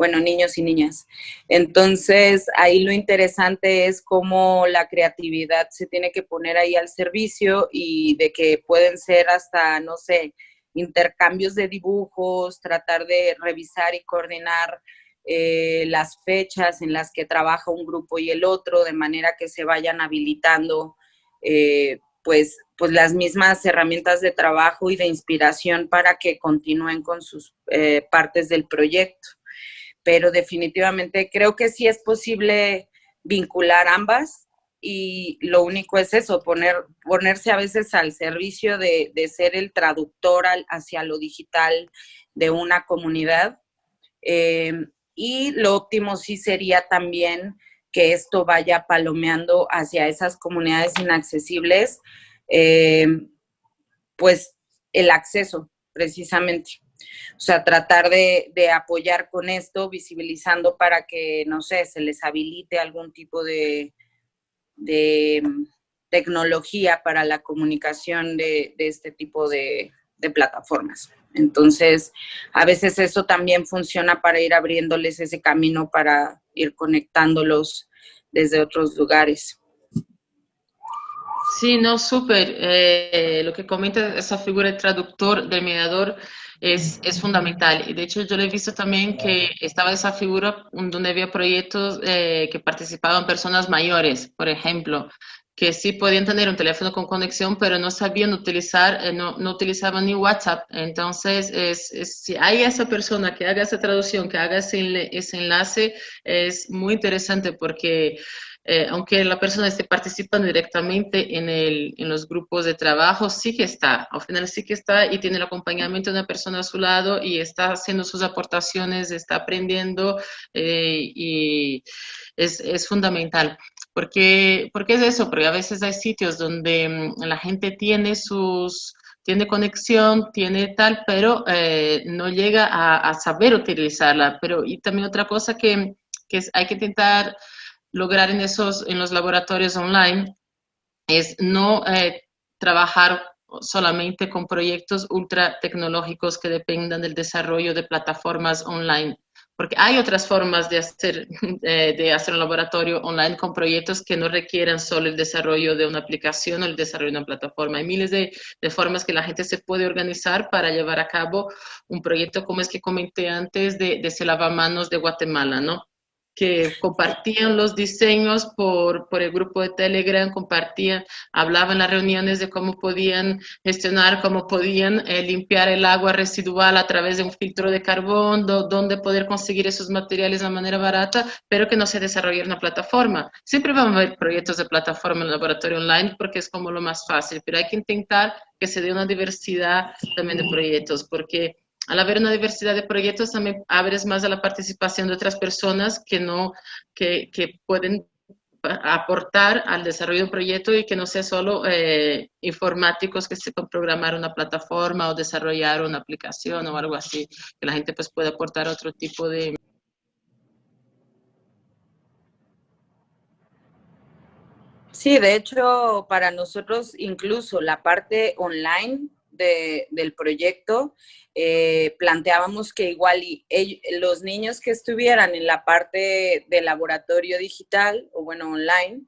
bueno, niños y niñas. Entonces, ahí lo interesante es cómo la creatividad se tiene que poner ahí al servicio y de que pueden ser hasta, no sé, intercambios de dibujos, tratar de revisar y coordinar eh, las fechas en las que trabaja un grupo y el otro, de manera que se vayan habilitando eh, pues, pues las mismas herramientas de trabajo y de inspiración para que continúen con sus eh, partes del proyecto. Pero definitivamente creo que sí es posible vincular ambas y lo único es eso, poner, ponerse a veces al servicio de, ser el traductor hacia lo digital de una comunidad. Eh, y lo óptimo sí sería también que esto vaya palomeando hacia esas comunidades inaccesibles, eh, pues el acceso precisamente. O sea, tratar de, apoyar con esto, visibilizando para que, no sé, se les habilite algún tipo de, tecnología para la comunicación de, este tipo de, plataformas. Entonces, a veces eso también funciona para ir abriéndoles ese camino para ir conectándolos desde otros lugares. Sí, no, súper. Eh, lo que comenta esa figura de traductor, del mediador, es, es, fundamental. Y de hecho yo le he visto también que estaba esa figura donde había proyectos eh, que participaban personas mayores, por ejemplo, que sí podían tener un teléfono con conexión, pero no sabían utilizar, eh, no, no, utilizaban ni WhatsApp. Entonces, es, si hay esa persona que haga esa traducción, que haga ese, ese enlace, es muy interesante porque eh, aunque la persona esté participando directamente en, el, en, los grupos de trabajo, sí que está, al final sí que está y tiene el acompañamiento de una persona a su lado y está haciendo sus aportaciones, está aprendiendo eh, y es, es, fundamental. Porque, porque es eso, porque a veces hay sitios donde mm, la gente tiene sus tiene conexión, tiene tal, pero eh, no llega a, a, saber utilizarla. Pero, y también otra cosa que, que hay que intentar lograr en, esos, en los laboratorios online es no eh, trabajar solamente con proyectos ultra tecnológicos que dependan del desarrollo de plataformas online, porque hay otras formas de hacer, eh, de hacer un laboratorio online con proyectos que no requieran solo el desarrollo de una aplicación o el desarrollo de una plataforma. Hay miles de, formas que la gente se puede organizar para llevar a cabo un proyecto como es que comenté antes de, de ese lavamanos de Guatemala, ¿no? Que compartían los diseños por, por, el grupo de Telegram, compartían, hablaban las reuniones de cómo podían gestionar, cómo podían eh, limpiar el agua residual a través de un filtro de carbón, dónde poder conseguir esos materiales de manera barata, pero que no se desarrolle una plataforma. Siempre vamos a ver proyectos de plataforma en laboratorio online porque es como lo más fácil, pero hay que intentar que se dé una diversidad también de proyectos, porque al haber una diversidad de proyectos también abres más a la participación de otras personas que, no, que, pueden aportar al desarrollo de un proyecto y que no sea solo eh, informáticos que sepan programar una plataforma o desarrollar una aplicación o algo así, que la gente pues pueda aportar otro tipo de... Sí, de hecho, para nosotros incluso la parte online del proyecto, eh, planteábamos que igual los niños que estuvieran en la parte de laboratorio digital o bueno, online,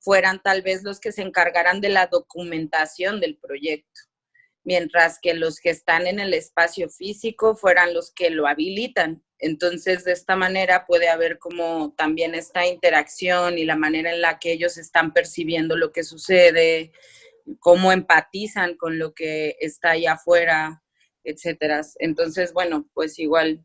fueran tal vez los que se encargaran de la documentación del proyecto, mientras que los que están en el espacio físico fueran los que lo habilitan. Entonces, de esta manera puede haber como también esta interacción y la manera en la que ellos están percibiendo lo que sucede, cómo empatizan con lo que está allá afuera, etcétera. Entonces, bueno, pues igual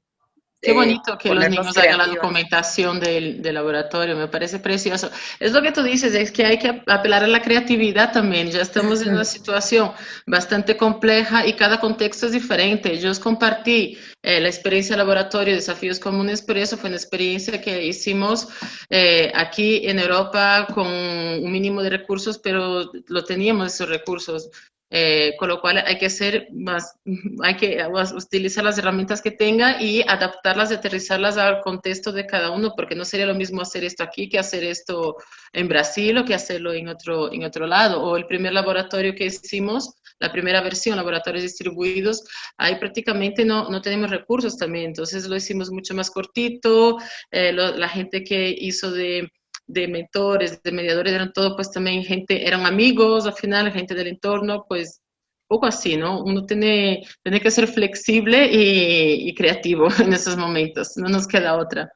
Qué bonito que los niños hagan la documentación del, laboratorio, me parece precioso. Es lo que tú dices, es que hay que apelar a la creatividad también. Ya estamos en una situación bastante compleja y cada contexto es diferente. Yo os compartí eh, la experiencia de laboratorio, desafíos comunes, pero eso fue una experiencia que hicimos eh, aquí en Europa con un mínimo de recursos, pero lo teníamos esos recursos. Eh, con lo cual hay que ser más, hay que utilizar las herramientas que tenga y adaptarlas aterrizarlas al contexto de cada uno, porque no sería lo mismo hacer esto aquí que hacer esto en Brasil o que hacerlo en otro, en otro lado. O el primer laboratorio que hicimos, la primera versión, laboratorios distribuidos, ahí prácticamente no, no tenemos recursos también, entonces lo hicimos mucho más cortito, eh, la gente que hizo de de mentores, de mediadores, eran todo pues también gente, eran amigos al final, gente del entorno, pues poco así, ¿no? Uno tiene, tiene que ser flexible y, y creativo en esos momentos, no nos queda otra.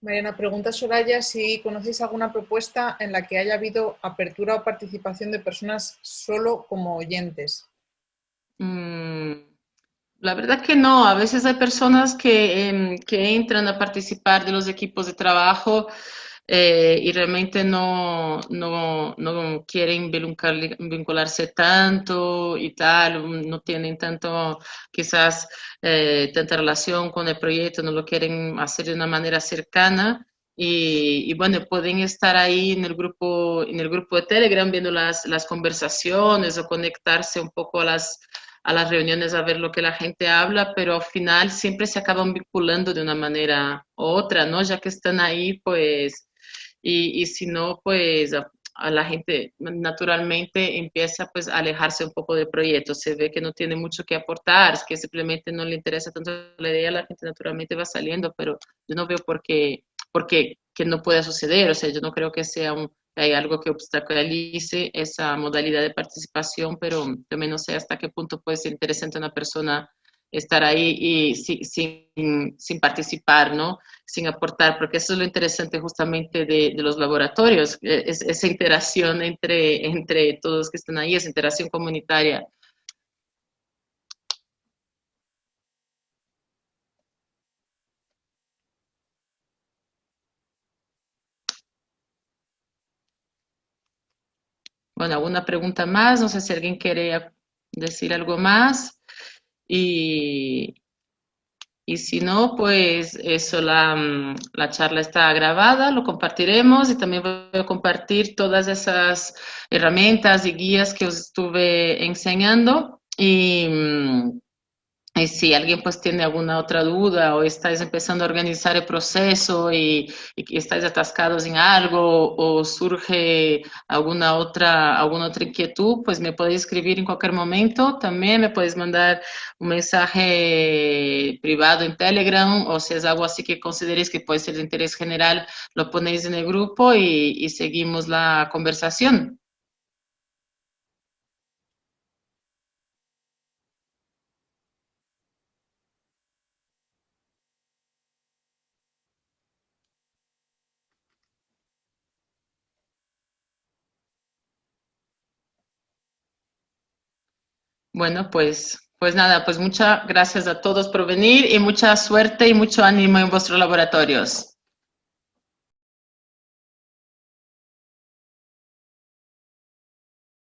Mariana, pregunta Soraya si conocéis alguna propuesta en la que haya habido apertura o participación de personas solo como oyentes. Mm, la verdad que no, a veces hay personas que, em, que entran a participar de los equipos de trabajo eh, y realmente no, no, no quieren vincularse tanto y tal, no tienen tanto, quizás, eh, tanta relación con el proyecto, no lo quieren hacer de una manera cercana. Y, y, bueno, pueden estar ahí en el grupo, en el grupo de Telegram viendo las, las conversaciones o conectarse un poco a las, a las reuniones a ver lo que la gente habla, pero al final siempre se acaban vinculando de una manera u otra, ¿no? Ya que están ahí, pues y, si no, pues a, la gente naturalmente empieza pues a alejarse un poco del proyecto, se ve que no tiene mucho que aportar, que simplemente no le interesa tanto la idea, la gente naturalmente va saliendo, pero yo no veo por qué, por qué que no pueda suceder, o sea, yo no creo que sea un, hay algo que obstaculice esa modalidad de participación, pero también no sé hasta qué punto puede ser interesante una persona estar ahí y sin, participar, ¿no? Sin aportar, porque eso es lo interesante justamente de, los laboratorios, e, es, esa interacción entre, entre todos que están ahí, esa interacción comunitaria. Bueno, ¿alguna pregunta más? No sé si alguien quiere decir algo más. Y, y si no, pues eso, la, la, charla está grabada, lo compartiremos y también voy a compartir todas esas herramientas y guías que os estuve enseñando. Y, y si alguien pues tiene alguna otra duda o estáis empezando a organizar el proceso y, y, estáis atascados en algo o surge alguna otra, alguna otra inquietud, pues me podéis escribir en cualquier momento. También me podéis mandar un mensaje privado en Telegram o si es algo así que consideréis que puede ser de interés general, lo ponéis en el grupo y, y seguimos la conversación. Bueno, pues, pues nada, pues muchas gracias a todos por venir y mucha suerte y mucho ánimo en vuestros laboratorios.